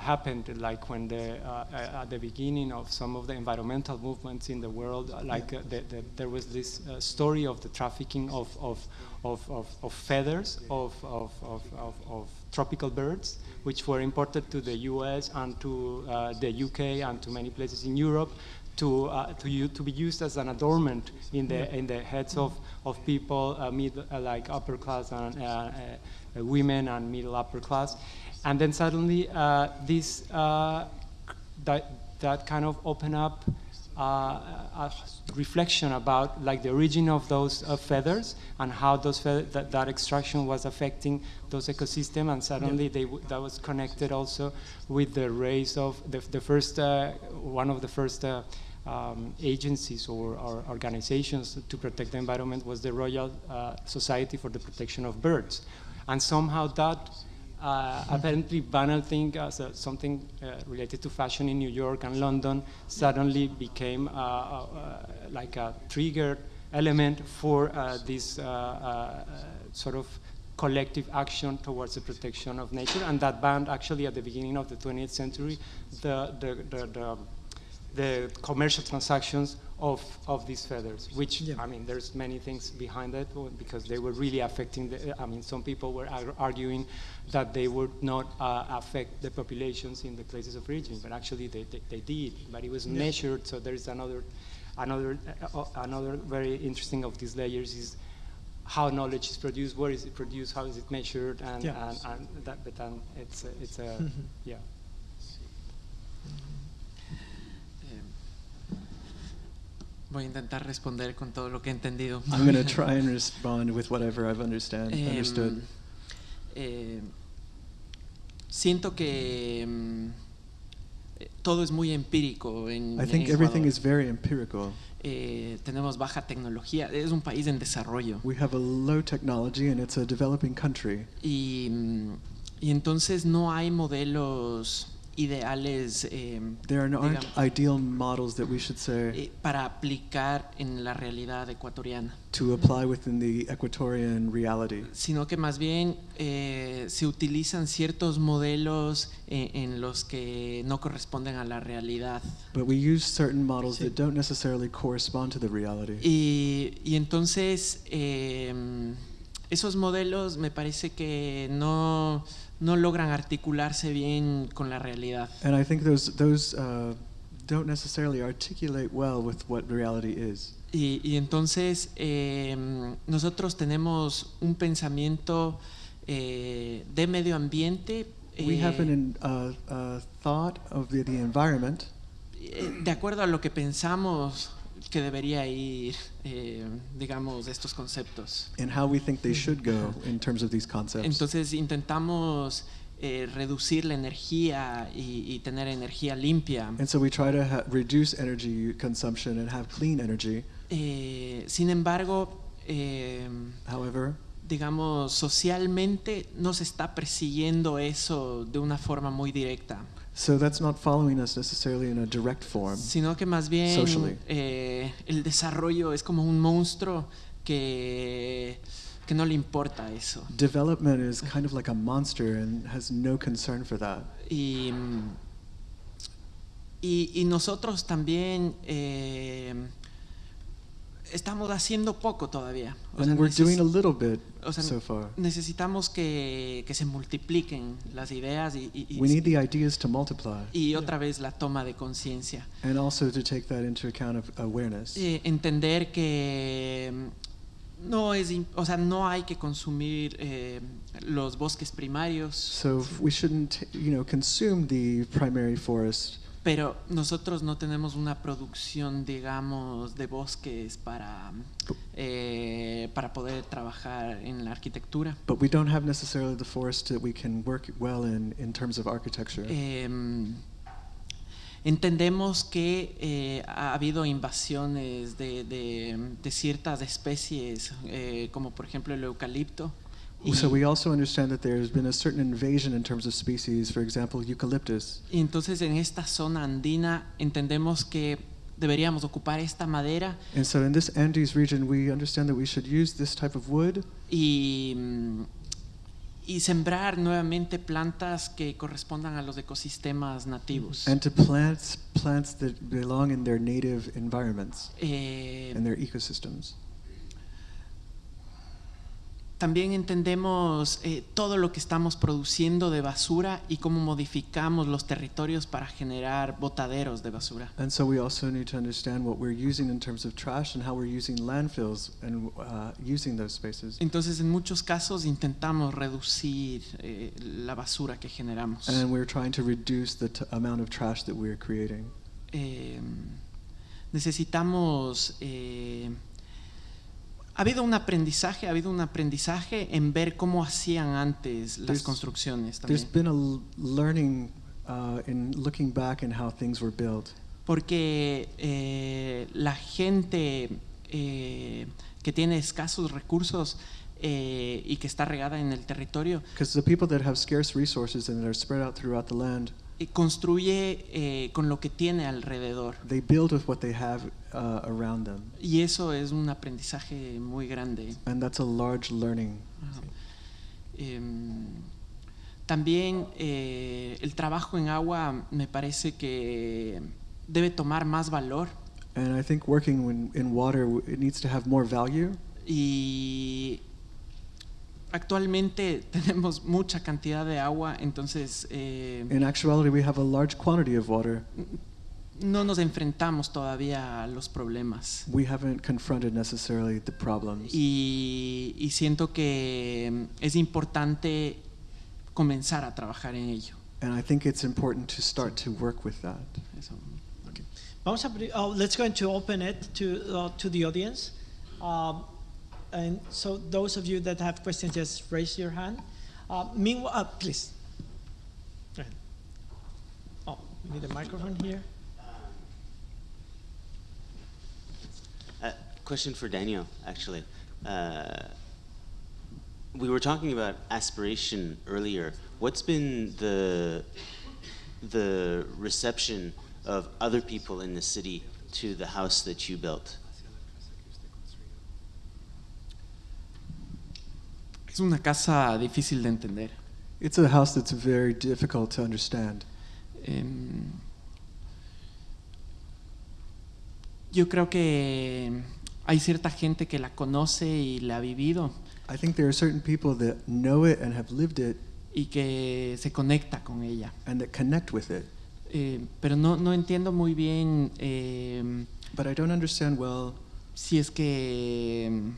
happened like when the at the beginning of some of the environmental movements in the world like the, the, there was this story of the trafficking of of, of, of, of feathers of, of, of, tropical birds which were imported to the US and to uh, the UK and to many places in Europe to, uh, to, to be used as an adornment in the, in the heads of, of people, uh, mid, uh, like upper class and uh, uh, women and middle upper class. And then suddenly this, that, that kind of open up a reflection about like the origin of those uh, feathers and how those that, that extraction was affecting those ecosystem and suddenly they w- that was connected also with the race of the, the first uh, one of the first uh, um, agencies or, or organizations to protect the environment was the Royal uh, Society for the Protection of Birds. And somehow that uh, apparently banal thing uh, something uh, related to fashion in New York and London suddenly became uh, uh, like a trigger element for uh, this sort of collective action towards the protection of nature. And that banned actually at the beginning of the 20th century the, the, the, the the commercial transactions of, of these feathers, which,
Yeah.
I mean, there's many things behind it uh, because they were really affecting the, I mean, some people were ar- arguing that they would not uh, affect the populations in the places of origin, but actually they, they, they did, but it was
Yeah.
measured, so there's another, another, uh, uh, another very interesting of these layers is how knowledge is produced, where is it produced, how is it measured, and,
Yeah.
and, and that, but then it's, a- it's a, yeah.
Voy a intentar responder con todo lo que he entendido.
I'm going to try and respond with whatever I've understand,
Em,
understood.
eh, siento que eh, todo es muy empírico en,
I think
en
everything is very empirical.
Eh, tenemos baja tecnología, es un país en desarrollo.
We have a low technology and it's a developing country.
Y, y entonces no hay modelos ideales eh,
There aren't
digamos,
ideal models that we should say
eh, para aplicar en la realidad ecuatoriana,
to apply within the reality.
sino que más bien eh, se utilizan ciertos modelos eh, en los que no corresponden a la realidad.
But we use certain models that don't necessarily correspond to the reality.
Y, y entonces eh, esos modelos me parece que no, no logran articularse bien con la realidad.
And I think those those uh, don't necessarily articulate well with what reality is.
Y, y entonces eh, nosotros tenemos un pensamiento eh, de medio ambiente
We have
eh,
an uh, uh, thought of the, the environment
eh, de acuerdo a lo que pensamos que debería ir, eh, digamos, estos conceptos.
and how we think they should go in terms of these concepts.
Entonces intentamos eh, reducir la energía y, y tener energía limpia.
And so we try to ha- reduce energy consumption and have clean energy.
Eh, sin embargo, eh,
However,
digamos, socialmente no se está persiguiendo eso de una forma muy directa,
so that's not following us necessarily in a direct form.
sino que más bien
Socially.
eh, el desarrollo es como un monstruo que, que no le importa eso.
Development is kind of like a monster and has no concern for that.
Y, y, y nosotros también eh, estamos haciendo poco todavía. O sea,
we're doing a little bit
o sea,
so far.
necesitamos que, que se multipliquen las ideas y, y- y-
We need the ideas to multiply
y otra vez la toma de conciencia.
and also to take that into account of awareness.
Eh, entender que mm, no es, o sea, no hay que consumir eh, los bosques primarios,
So we shouldn't, you know, consume the primary forest,
pero nosotros no tenemos una producción, digamos, de bosques para, eh, para poder trabajar en la arquitectura.
but we don't have necessarily the forest that we can work well in in terms of architecture.
Em, entendemos que eh, ha habido invasiones de, de- de ciertas especies, eh, como por ejemplo el eucalipto.
So we also understand that there's been a certain invasion in terms of species, for example, eucalyptus.
y entonces en esta zona andina entendemos que deberíamos ocupar esta madera
And so in this Andes region, we understand that we should use this type of wood
y, mm, y sembrar nuevamente plantas que correspondan a los ecosistemas nativos.
and to plant plants that belong in their native environments
Eh,
and their ecosystems.
También entendemos eh, todo lo que estamos produciendo de basura y cómo modificamos los territorios para generar botaderos de basura.
And so we also need to understand what we're using in terms of trash and how we're using landfills and uh, using those spaces.
Entonces, en muchos casos intentamos reducir eh, la basura que generamos.
And we're trying to reduce the t- amount of trash that we're creating.
Eh, necesitamos... ha habido un aprendizaje, ha habido un aprendizaje en ver cómo hacían antes las
There's-
construcciones
There's
también.
been a learning uh, in looking back and how things were built.
porque eh, la gente eh, que tiene escasos recursos eh, y que está regada en el territorio
Because the people that have scarce resources and that are spread out throughout the land,
construye eh, con lo que tiene alrededor.
they build with what they have uh, around them.
Y eso es un aprendizaje muy grande.
And that's a large learning.
Em, también eh, el trabajo en agua me parece que debe tomar más valor
And I think working in, in water, it needs to have more value.
y actualmente tenemos mucha cantidad de agua, entonces eh,
In actuality, we have a large quantity of water.
no nos enfrentamos todavía a los problemas.
We haven't confronted necessarily the problems.
Y, y siento que mm, es importante comenzar a trabajar en ello.
And I think it's important to start to work with that.
Eso.
Vamos a abrir, oh, let's go to open it to, uh, to the audience. Um, and so those of you that have questions, just raise your hand. Uh, meanwhile, uh, please. Oh, we need a microphone here.
Uh, question for Daniel, actually. Uh, we were talking about aspiration earlier. What's been the the reception of other people in the city to the house that you built?
Es una casa difícil de entender.
It's a house that's very difficult to understand.
Em, yo creo que hay cierta gente que la conoce y la ha vivido
I think there are certain people that know it and have lived it
y que se conecta con ella.
and that connect with it.
Eh, pero no, no entiendo muy bien em,
But I don't understand well
si es que em,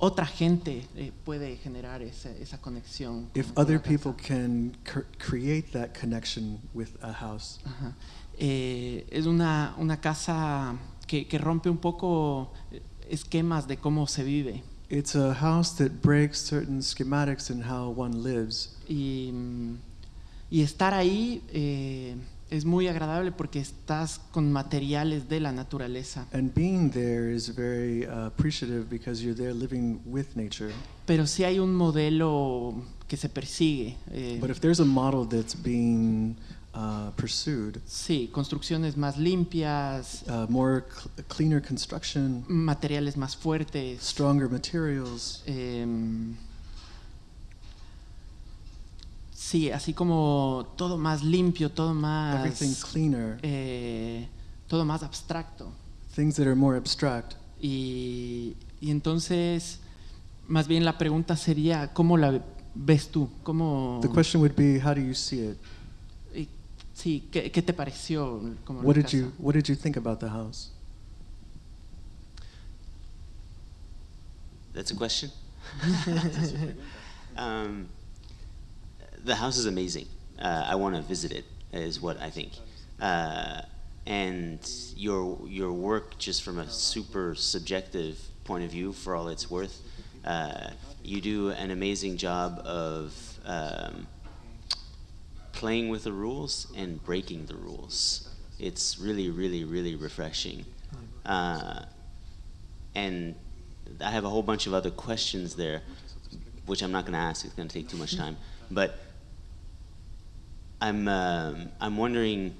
otra gente eh, puede generar esa, esa conexión.
if other people can cr- create that connection with a house.
Ajá. Eh, es una, una casa que, que rompe un poco eh, esquemas de cómo se vive.
It's a house that breaks certain schematics in how one lives.
Y, mm, y estar ahí eh, es muy agradable porque estás con materiales de la naturaleza.
And being there is very uh, appreciative because you're there living with nature.
Pero sí hay un modelo que se persigue. eh,
But if there's a model that's being uh, pursued,
sí, construcciones más limpias,
uh, more cl- cleaner construction,
materiales más fuertes.
stronger materials,
em, sí, así como todo más limpio, todo más,
everything cleaner,
eh, todo más abstracto.
things that are more abstract.
Y, y entonces, más bien la pregunta sería, ¿cómo la ves tú? ¿Cómo,
The question would be, how do you see it?
y- sí, ¿qué, qué te pareció? Como la
What did
casa?
you What did you think about the house?
That's a question. um, the house is amazing. Uh, I want to visit it. Is what I think. Uh, and your your work, just from a super subjective point of view, for all it's worth, uh, you do an amazing job of um, playing with the rules and breaking the rules. It's really, really, really refreshing. Uh, and I have a whole bunch of other questions there, which I'm not going to ask. It's going to take too much time. But I'm um, I'm wondering,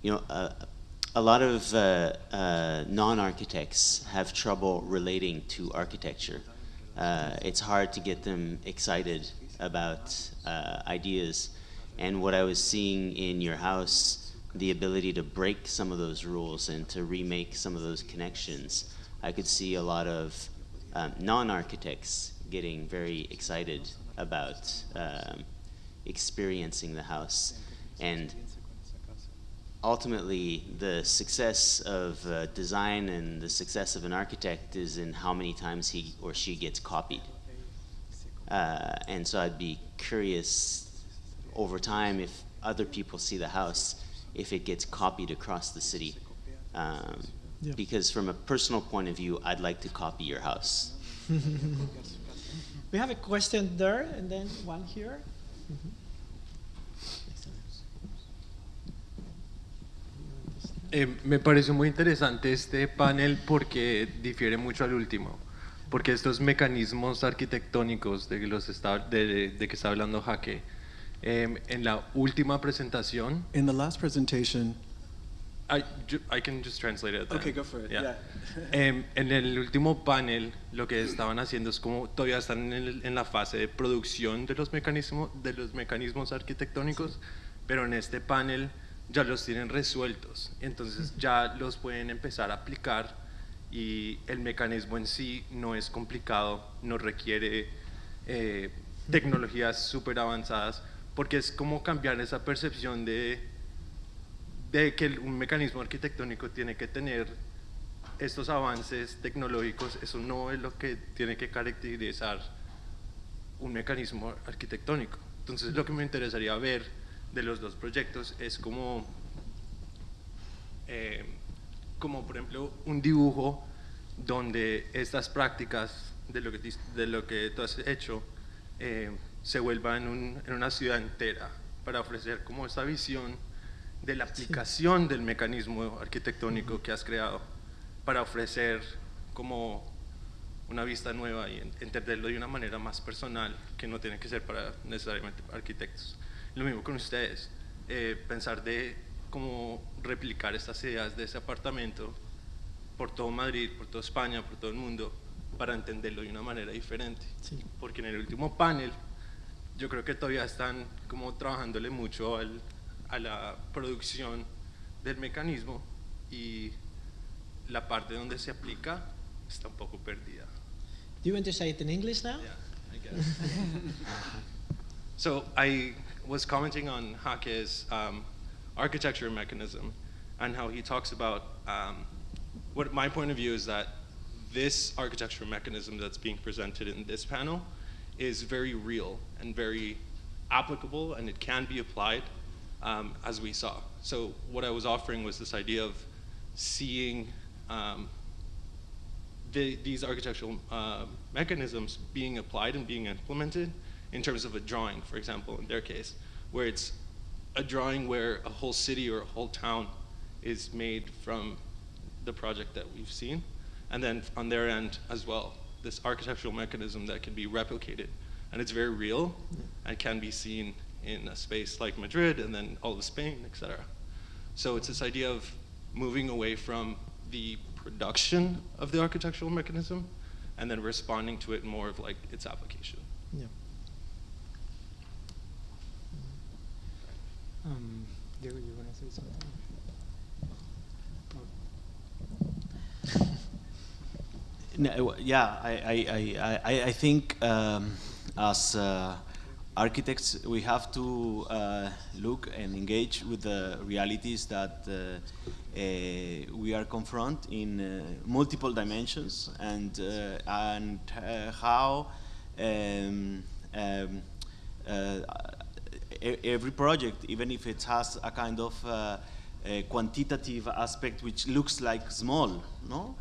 you know, uh, a lot of uh, uh, non-architects have trouble relating to architecture. Uh, it's hard to get them excited about uh, ideas. And what I was seeing in your house, the ability to break some of those rules and to remake some of those connections, I could see a lot of um, non-architects getting very excited about um, experiencing the house. And ultimately, the success of uh, design and the success of an architect is in how many times he or she gets copied. Uh, and so I'd be curious over time if other people see the house, if it gets copied across the city. Um,
Yeah.
Because from a personal point of view, I'd like to copy your house.
We have a question there and then one here.
Eh, me pareció muy interesante este panel porque difiere mucho al último, porque estos mecanismos arquitectónicos de, los está, de, de que está hablando Jaque, em, en la última presentación,
In the last presentation,
I, can just translate it.
Okay,
then.
go for it, yeah.
Em, en el último panel, lo que estaban haciendo es como todavía están en, el- en la fase de producción de los mecanismos, de los mecanismos arquitectónicos, pero en este panel ya los tienen resueltos, entonces ya los pueden empezar a aplicar y el mecanismo en sí no es complicado, no requiere eh, tecnologías súper avanzadas, porque es como cambiar esa percepción de de que un mecanismo arquitectónico tiene que tener estos avances tecnológicos, eso no es lo que tiene que caracterizar un mecanismo arquitectónico. Entonces lo que me interesaría ver de los dos proyectos es como eh, como por ejemplo un dibujo donde estas prácticas de lo que, de lo que tú has hecho eh, se vuelva en, un- en una ciudad entera para ofrecer como esta visión de la aplicación del mecanismo arquitectónico que has creado para ofrecer como una vista nueva y en- entenderlo de una manera más personal que no tiene que ser para necesariamente arquitectos. Lo mismo con ustedes, eh, pensar de cómo replicar estas ideas de ese apartamento por todo Madrid, por toda España, por todo el mundo, para entenderlo de una manera diferente. Porque en el último panel yo creo que todavía están como trabajándole mucho al- a la producción del mecanismo y la parte donde se aplica está un poco perdida.
Do you want to say it in English now?
Yeah, I guess. so I was commenting on Hake's um, architecture mechanism and how he talks about um, what my point of view is that this architectural mechanism that's being presented in this panel is very real and very applicable and it can be applied um, as we saw. So what I was offering was this idea of seeing um, the, these architectural uh, mechanisms being applied and being implemented in terms of a drawing, for example, in their case, where it's a drawing where a whole city or a whole town is made from the project that we've seen. And then on their end as well, this architectural mechanism that can be replicated. And it's very real and can be seen in a space like Madrid and then all of Spain, et cetera. So it's this idea of moving away from the production of the architectural mechanism and then responding to it more of like its application.
Yeah.
Um, Diego, you want to say something?
No, yeah, I, I, I, I, I think um, as uh, architects we have to uh, look and engage with the realities that uh, uh, we are confront in uh, multiple dimensions and uh, and uh, how um, um, every project, even if it has a kind of a quantitative aspect which looks like small, no,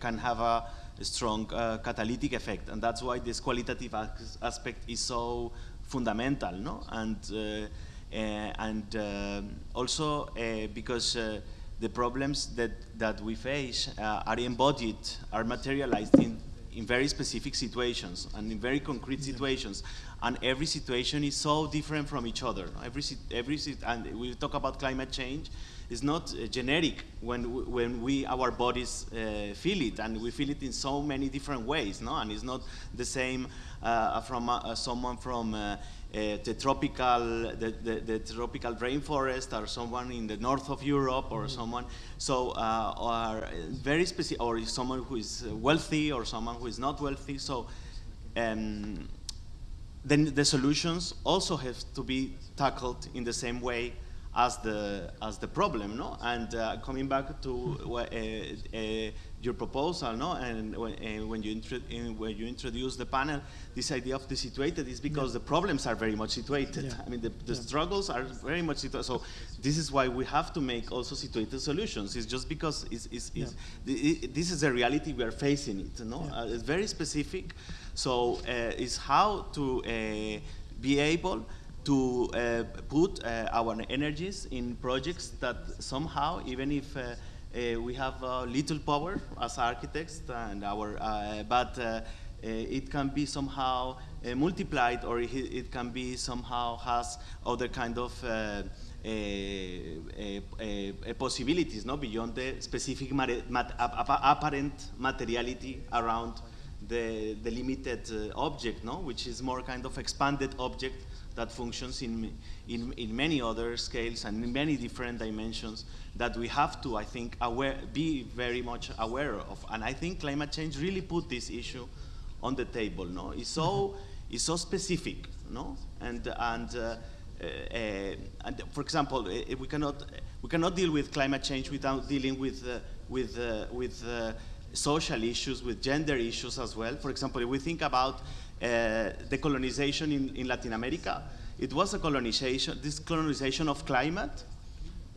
can have a, strong catalytic effect, and that's why this qualitative aspect is so fundamental, no, and uh, uh, and um also uh, because. Uh, the problems that, that we face uh, are embodied, are materialized in, in very specific situations and in very concrete situations. And every situation is so different from each other. Every, every and we talk about climate change, it's not uh, generic when, when we, our bodies uh, feel it, and we feel it in so many different ways, no? And it's not the same uh, from uh, someone from uh, uh, the tropical, the, the, the tropical rainforest, or someone in the north of Europe, or someone. So, uh, or very specific, or someone who is wealthy, or someone who is not wealthy. So, um, then the solutions also have to be tackled in the same way as the as the problem, no? And uh, coming back to uh, uh, your proposal, no? And when, uh, when you when you introduce the panel, this idea of the situated is because the problems are very much situated.
Yeah.
I mean, the, the struggles are very much situated. So this is why we have to make also situated solutions. It's just because it's, it's, it's, the- this is a reality we are facing it, no?
Yeah.
Uh, it's very specific. So uh, it's how to uh, be able to uh, put uh, our energies in projects that somehow, even if uh, uh, we have uh, little power as architects and our, uh, but it can be somehow multiplied or it, can be somehow has other kind of possibilities, no, beyond the specific mat- ap- ap- apparent materiality around the, the limited object, no? which is more kind of expanded object that functions in, in, in many other scales and in many different dimensions that we have to, I think, aware, be very much aware of. And I think climate change really put this issue on the table. No, it's so it's so specific. No, and and. Uh, uh, and for example, uh, we cannot we cannot deal with climate change without dealing with uh, with uh, with uh, social issues, with gender issues as well. For example, if we think about the colonization in, in Latin America, it was a colonization, this colonization of climate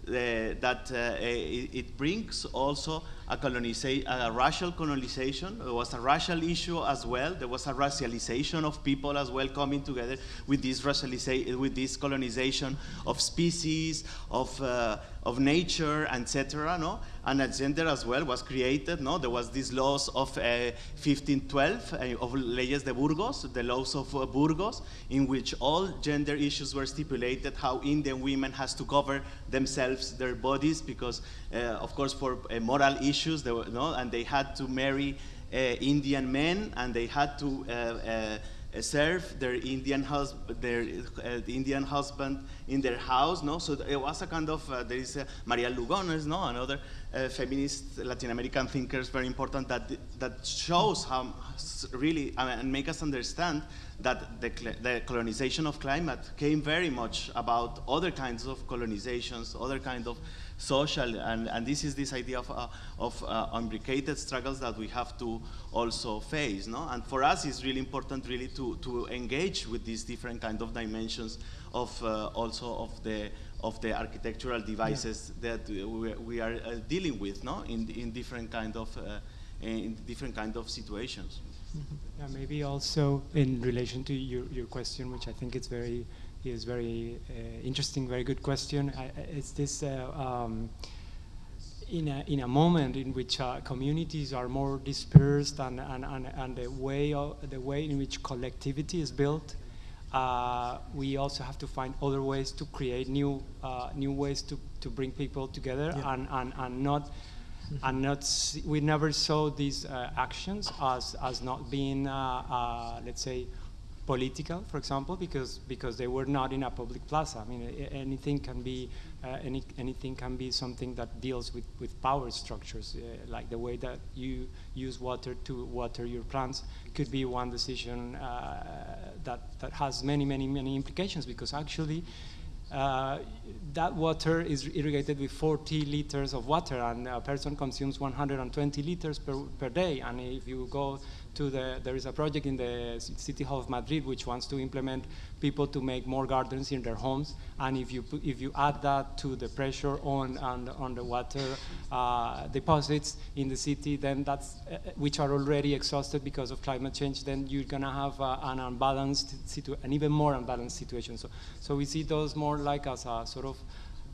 that uh, it, it brings also a, coloniza- a racial colonization. There was a racial issue as well. There was a racialization of people as well coming together with this racialization, with this colonization of species, of, uh, of nature, etc. No, and a gender as well was created. No, there was these laws of uh, 1512 uh, of leyes de Burgos, the laws of uh, Burgos, in which all gender issues were stipulated. How Indian women has to cover themselves, their bodies, because of course for uh, moral issues, they were, no, and they had to marry uh, Indian men, and they had to uh, uh, serve their Indian husband, their uh, Indian husband in their house. No, so it was a kind of uh, there is uh, Maria Lugones, no, another uh, feminist Latin American thinkers, very important that that shows how really I mean, and make us understand that the, the colonization of climate came very much about other kinds of colonizations, other kind of social, and, and this is this idea of, uh, of uh, struggles that we have to also face, no? And for us, it's really important really to, to engage with these different kind of dimensions of uh, also of the of the architectural devices that we, we are uh, dealing with, no? In, in different kind of uh, in different kind of situations.
Yeah, maybe also in relation to your, your question, which I think is very is very uh, interesting, very good question. I, it's this uh, um, in a in a moment in which uh, communities are more dispersed and and, and, and the way of, the way in which collectivity is built. Uh, we also have to find other ways to create new uh, new ways to, to bring people together
Yeah.
and, and, and not and not see, we never saw these uh, actions as as not being uh, uh, let's say political, for example, because because they were not in a public plaza. I mean, anything can be uh, any anything can be something that deals with with power structures, uh, like the way that you use water to water your plants could be one decision uh, that that has many many many implications because actually. Uh, that water is irrigated with 40 liters of water, and a person consumes 120 liters per, per day. And if you go to the, there is a project in the city hall of Madrid which wants to implement people to make more gardens in their homes. And if you if you add that to the pressure on on, on the water uh, deposits in the city, then that's uh, which are already exhausted because of climate change. Then you're gonna have uh, an unbalanced situ- an even more unbalanced situation. So so we see those more like as a sort of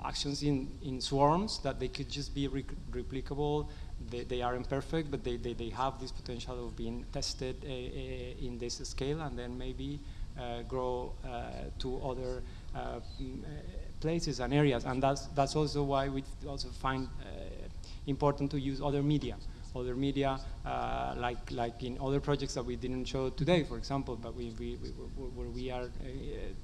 actions in, in swarms that they could just be re- replicable. They, they are imperfect, but they, they, they have this potential of being tested uh, in this scale and then maybe uh, grow to other mm, places and areas. And that's, that's also why we also find important to use other media. Other media, uh, like like in other projects that we didn't show today, for example, but we, we, we where- we are uh,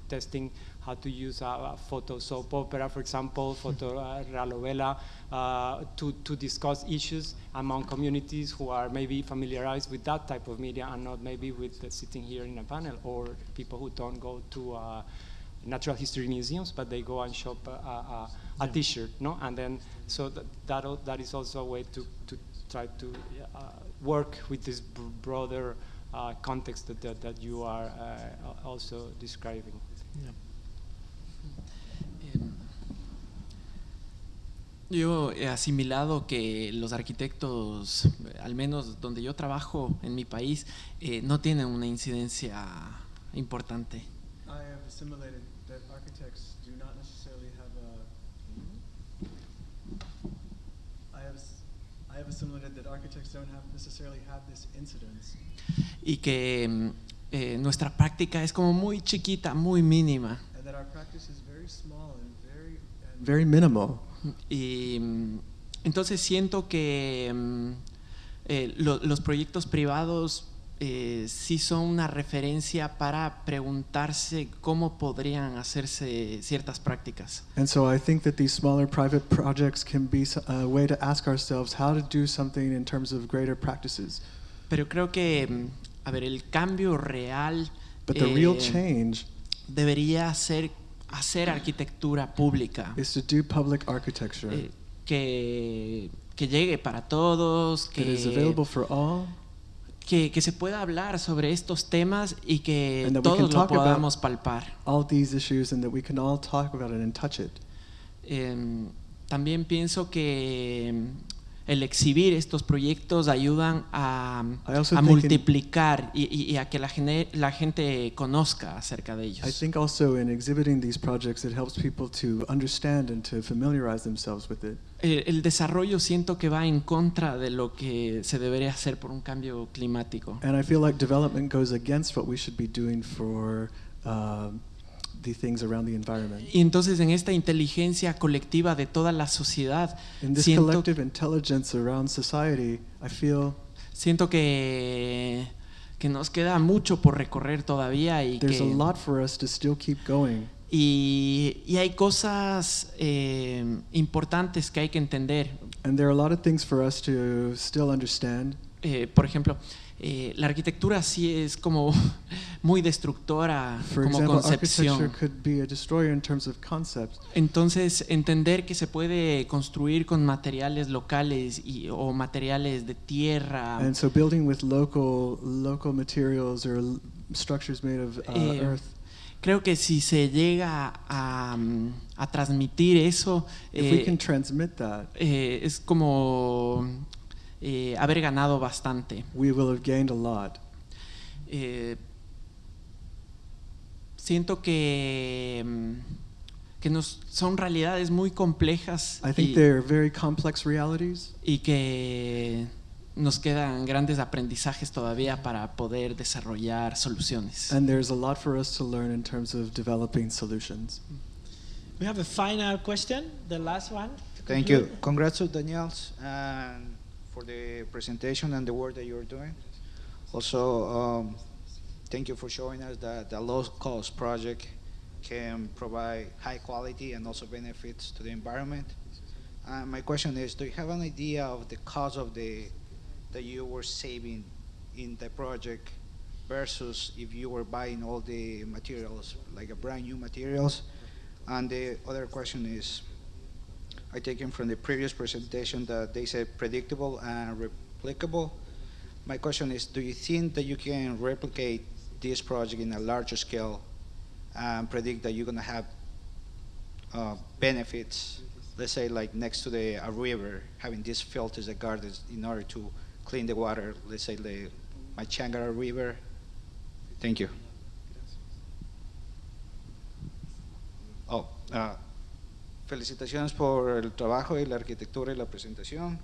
testing how to use a, a photo soap opera, for example, photo uh, novela, uh, to to discuss issues among communities who are maybe familiarized with that type of media and not maybe with the sitting here in a panel or people who don't go to. Uh, natural history museums, but they go and shop a, a, a, a T-shirt, no? And then so that that, that is also a way to, to try to uh, work with this br- broader uh, context that, that, that you are uh, al- also describing.
Em, Yo he asimilado que los arquitectos, al menos donde yo trabajo en mi país, eh, no tienen una incidencia importante.
I have assimilated that architects do not necessarily have a. I have, s- I have assimilated that architects don't have necessarily have this incidence,
Y que em, eh, nuestra práctica es como muy chiquita, muy mínima.
and that our practice is very small and very and very minimal.
Y mm, entonces siento que mm, eh, lo- los proyectos privados eh, sí son una referencia para preguntarse cómo podrían hacerse ciertas prácticas.
And so I think that these smaller private projects can be a way to ask ourselves how to do something in terms of greater practices.
Pero creo que, mm, a ver, el cambio real
But the real
eh,
change
debería ser hacer arquitectura pública.
is to do public architecture
eh, que, que llegue para todos,
that is
que,
available for all,
que, que se pueda hablar sobre estos temas y que todos lo podamos palpar.
all these issues, and that we can all talk about it and touch it.
Em, también pienso que el exhibir estos proyectos ayudan a, multiplicar y, y- y a que la, gente conozca acerca de ellos.
I think also in exhibiting these projects, it helps people to understand and to familiarize themselves with it.
el, el desarrollo siento que va en contra de lo que se debería hacer por un cambio climático.
And I feel like development goes against what we should be doing for um, the things around the environment.
Y entonces en esta inteligencia colectiva de toda la sociedad,
In this
siento,
collective intelligence around society, I feel
siento que, que nos queda mucho por recorrer todavía y
there's a
que,
lot for us to still keep going.
y, y hay cosas eh, importantes que hay que entender.
And there are a lot of things for us to still understand.
Eh, por ejemplo, eh, la arquitectura sí es como muy destructora
For
como
example,
concepción.
could be a destroyer in terms of concepts.
Entonces, entender que se puede construir con materiales locales y, o materiales de tierra,
And so building with local local materials or structures made of uh,
Eh,
earth,
creo que si se llega a, mm, a transmitir eso,
if we
eh,
can transmit that,
eh, es como eh, haber ganado bastante.
we will have gained a lot.
Eh, siento que, mm, que nos, son realidades muy complejas
I think
y,
they're very complex realities,
y que nos quedan grandes aprendizajes todavía para poder desarrollar soluciones.
and there's a lot for us to learn in terms of developing solutions.
We have a final question, the last one.
Thank you. Congrats to Daniels and for the presentation and the work that you're doing. Also, um, thank you for showing us that the low-cost project can provide high quality and also benefits to the environment. Uh, my question is, do you have an idea of the cost of the that you were saving in the project versus if you were buying all the materials, like a brand new materials? And the other question is, I take taken from the previous presentation that they said predictable and replicable. My question is, do you think that you can replicate this project in a larger scale and predict that you're gonna have uh, benefits, let's say like next to the a river, having these filters that gardens in order to clean the water, let's say the Machangara River? Thank you. Oh, ah, felicitaciones por el trabajo y la arquitectura y la presentación.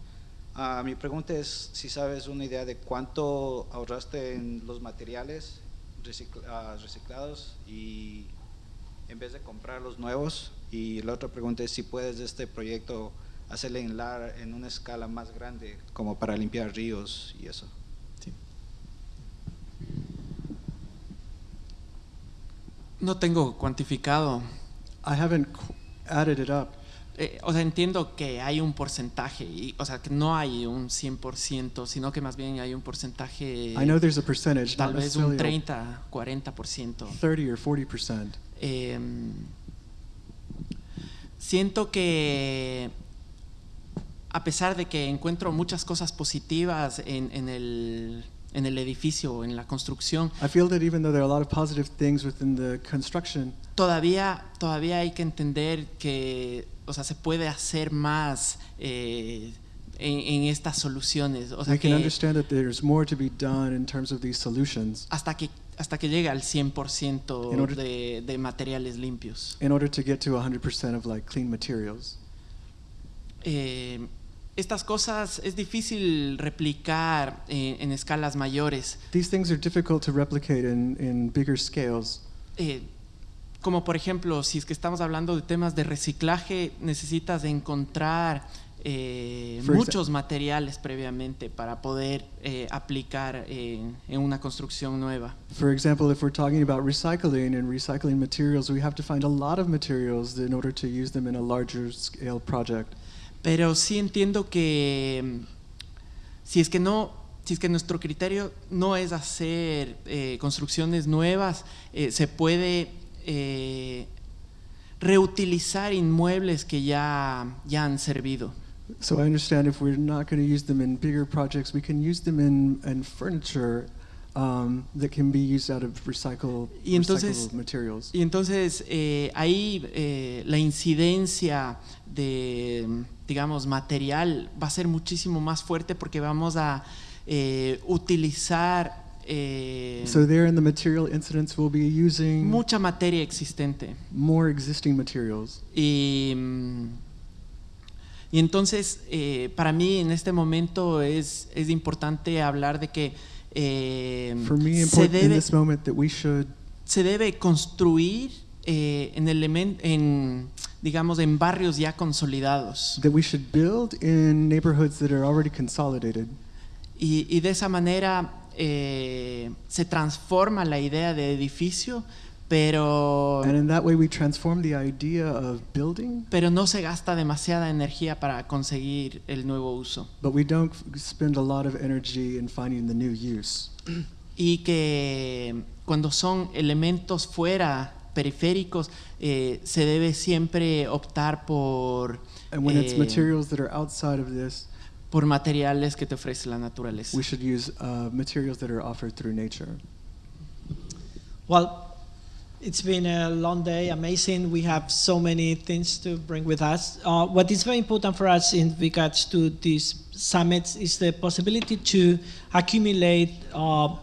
Ah, mi pregunta es si sabes una idea de cuánto ahorraste en los materiales recicl- ah, reciclados y en vez de comprar los nuevos. Y la otra pregunta es si puedes de este proyecto hacerle en, lar- en una escala más grande, como para limpiar ríos y eso.
No tengo cuantificado.
I haven't added it up.
Eh, o sea, entiendo que hay un porcentaje, y, o sea, que no hay un 100%, sino que más bien hay un porcentaje,
I know there's a percentage,
tal
not
vez un
necessarily
30, 40%.
a 30 or 40 percent.
Eh, siento que a pesar de que encuentro muchas cosas positivas en, en el, en el edificio, en la construcción,
I feel that even though there are a lot of positive things within the construction,
todavía, todavía hay que entender que o sea, se puede hacer más eh, en, en estas soluciones. O sea,
we can
que
understand that there's more to be done in terms of these solutions
hasta que hasta que llegue al 100%
In order-
de, de materiales limpios.
in order to get to 100% of like clean materials.
Eh, estas cosas es difícil replicar en, en escalas mayores.
These things are difficult to replicate in, in bigger scales.
Eh, como por ejemplo, si es que estamos hablando de temas de reciclaje, necesitas de encontrar eh, muchos materiales previamente para poder eh, aplicar en, en una construcción nueva.
For example, if we're talking about recycling and recycling materials, we have to find a lot of materials in order to use them in a larger scale project.
Pero sí entiendo que si es que no, si es que nuestro criterio no es hacer eh, construcciones nuevas, eh, se puede eh, reutilizar inmuebles que ya, ya han servido.
So I understand if we're not going to use them in bigger projects, we can use them in, in furniture um, that can be used out of recycle,
Y entonces-
recyclable materials.
Y entonces eh, ahí eh, la incidencia de, digamos, material va a ser muchísimo más fuerte porque vamos a eh, utilizar eh,
So there in the material incidents, we'll be using
mucha materia existente.
more existing materials.
Y, mm, y entonces, eh, para mí en este momento es, es importante hablar de que eh,
For me,
se, debe,
that we should
se debe construir eh, en, elemen- en, digamos, en barrios ya consolidados.
that we should build in neighborhoods that are already consolidated.
Y, y de esa manera eh, se transforma la idea de edificio, pero,
And in that way, we transform the idea of building,
pero no se gasta demasiada energía para conseguir el nuevo uso.
but we don't spend a lot of energy in finding the new use.
y que cuando son elementos fuera periféricos eh, se debe siempre optar por
And when it's
eh,
materials that are outside of this,
por materiales que te ofrece la naturaleza.
we should use uh, materials that are offered through nature.
Well, it's been a long day, amazing. We have so many things to bring with us. Uh, what is very important for us in regards to these summits is the possibility to accumulate uh,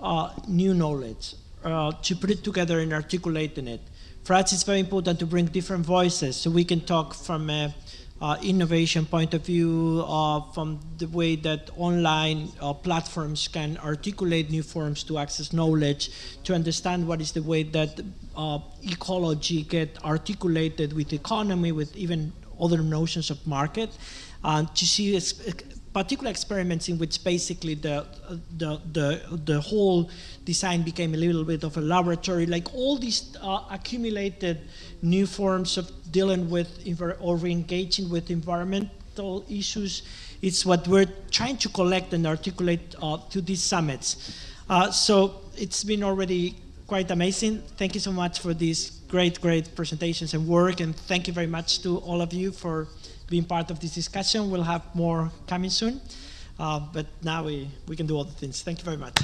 uh, new knowledge, uh, to put it together and articulating it. For us, it's very important to bring different voices so we can talk from a uh, innovation point of view, uh, from the way that online uh, platforms can articulate new forms to access knowledge, to understand what is the way that uh, ecology get articulated with economy, with even other notions of market, and to see particular experiments in which basically the, the, the, the whole design became a little bit of a laboratory, like all these uh, accumulated new forms of dealing with or engaging with environmental issues. It's what we're trying to collect and articulate uh, to these summits. Uh, so it's been already quite amazing. Thank you so much for these great, great presentations and work, and thank you very much to all of you for being part of this discussion. We'll have more coming soon, uh, but now we, we can do other things. Thank you very much.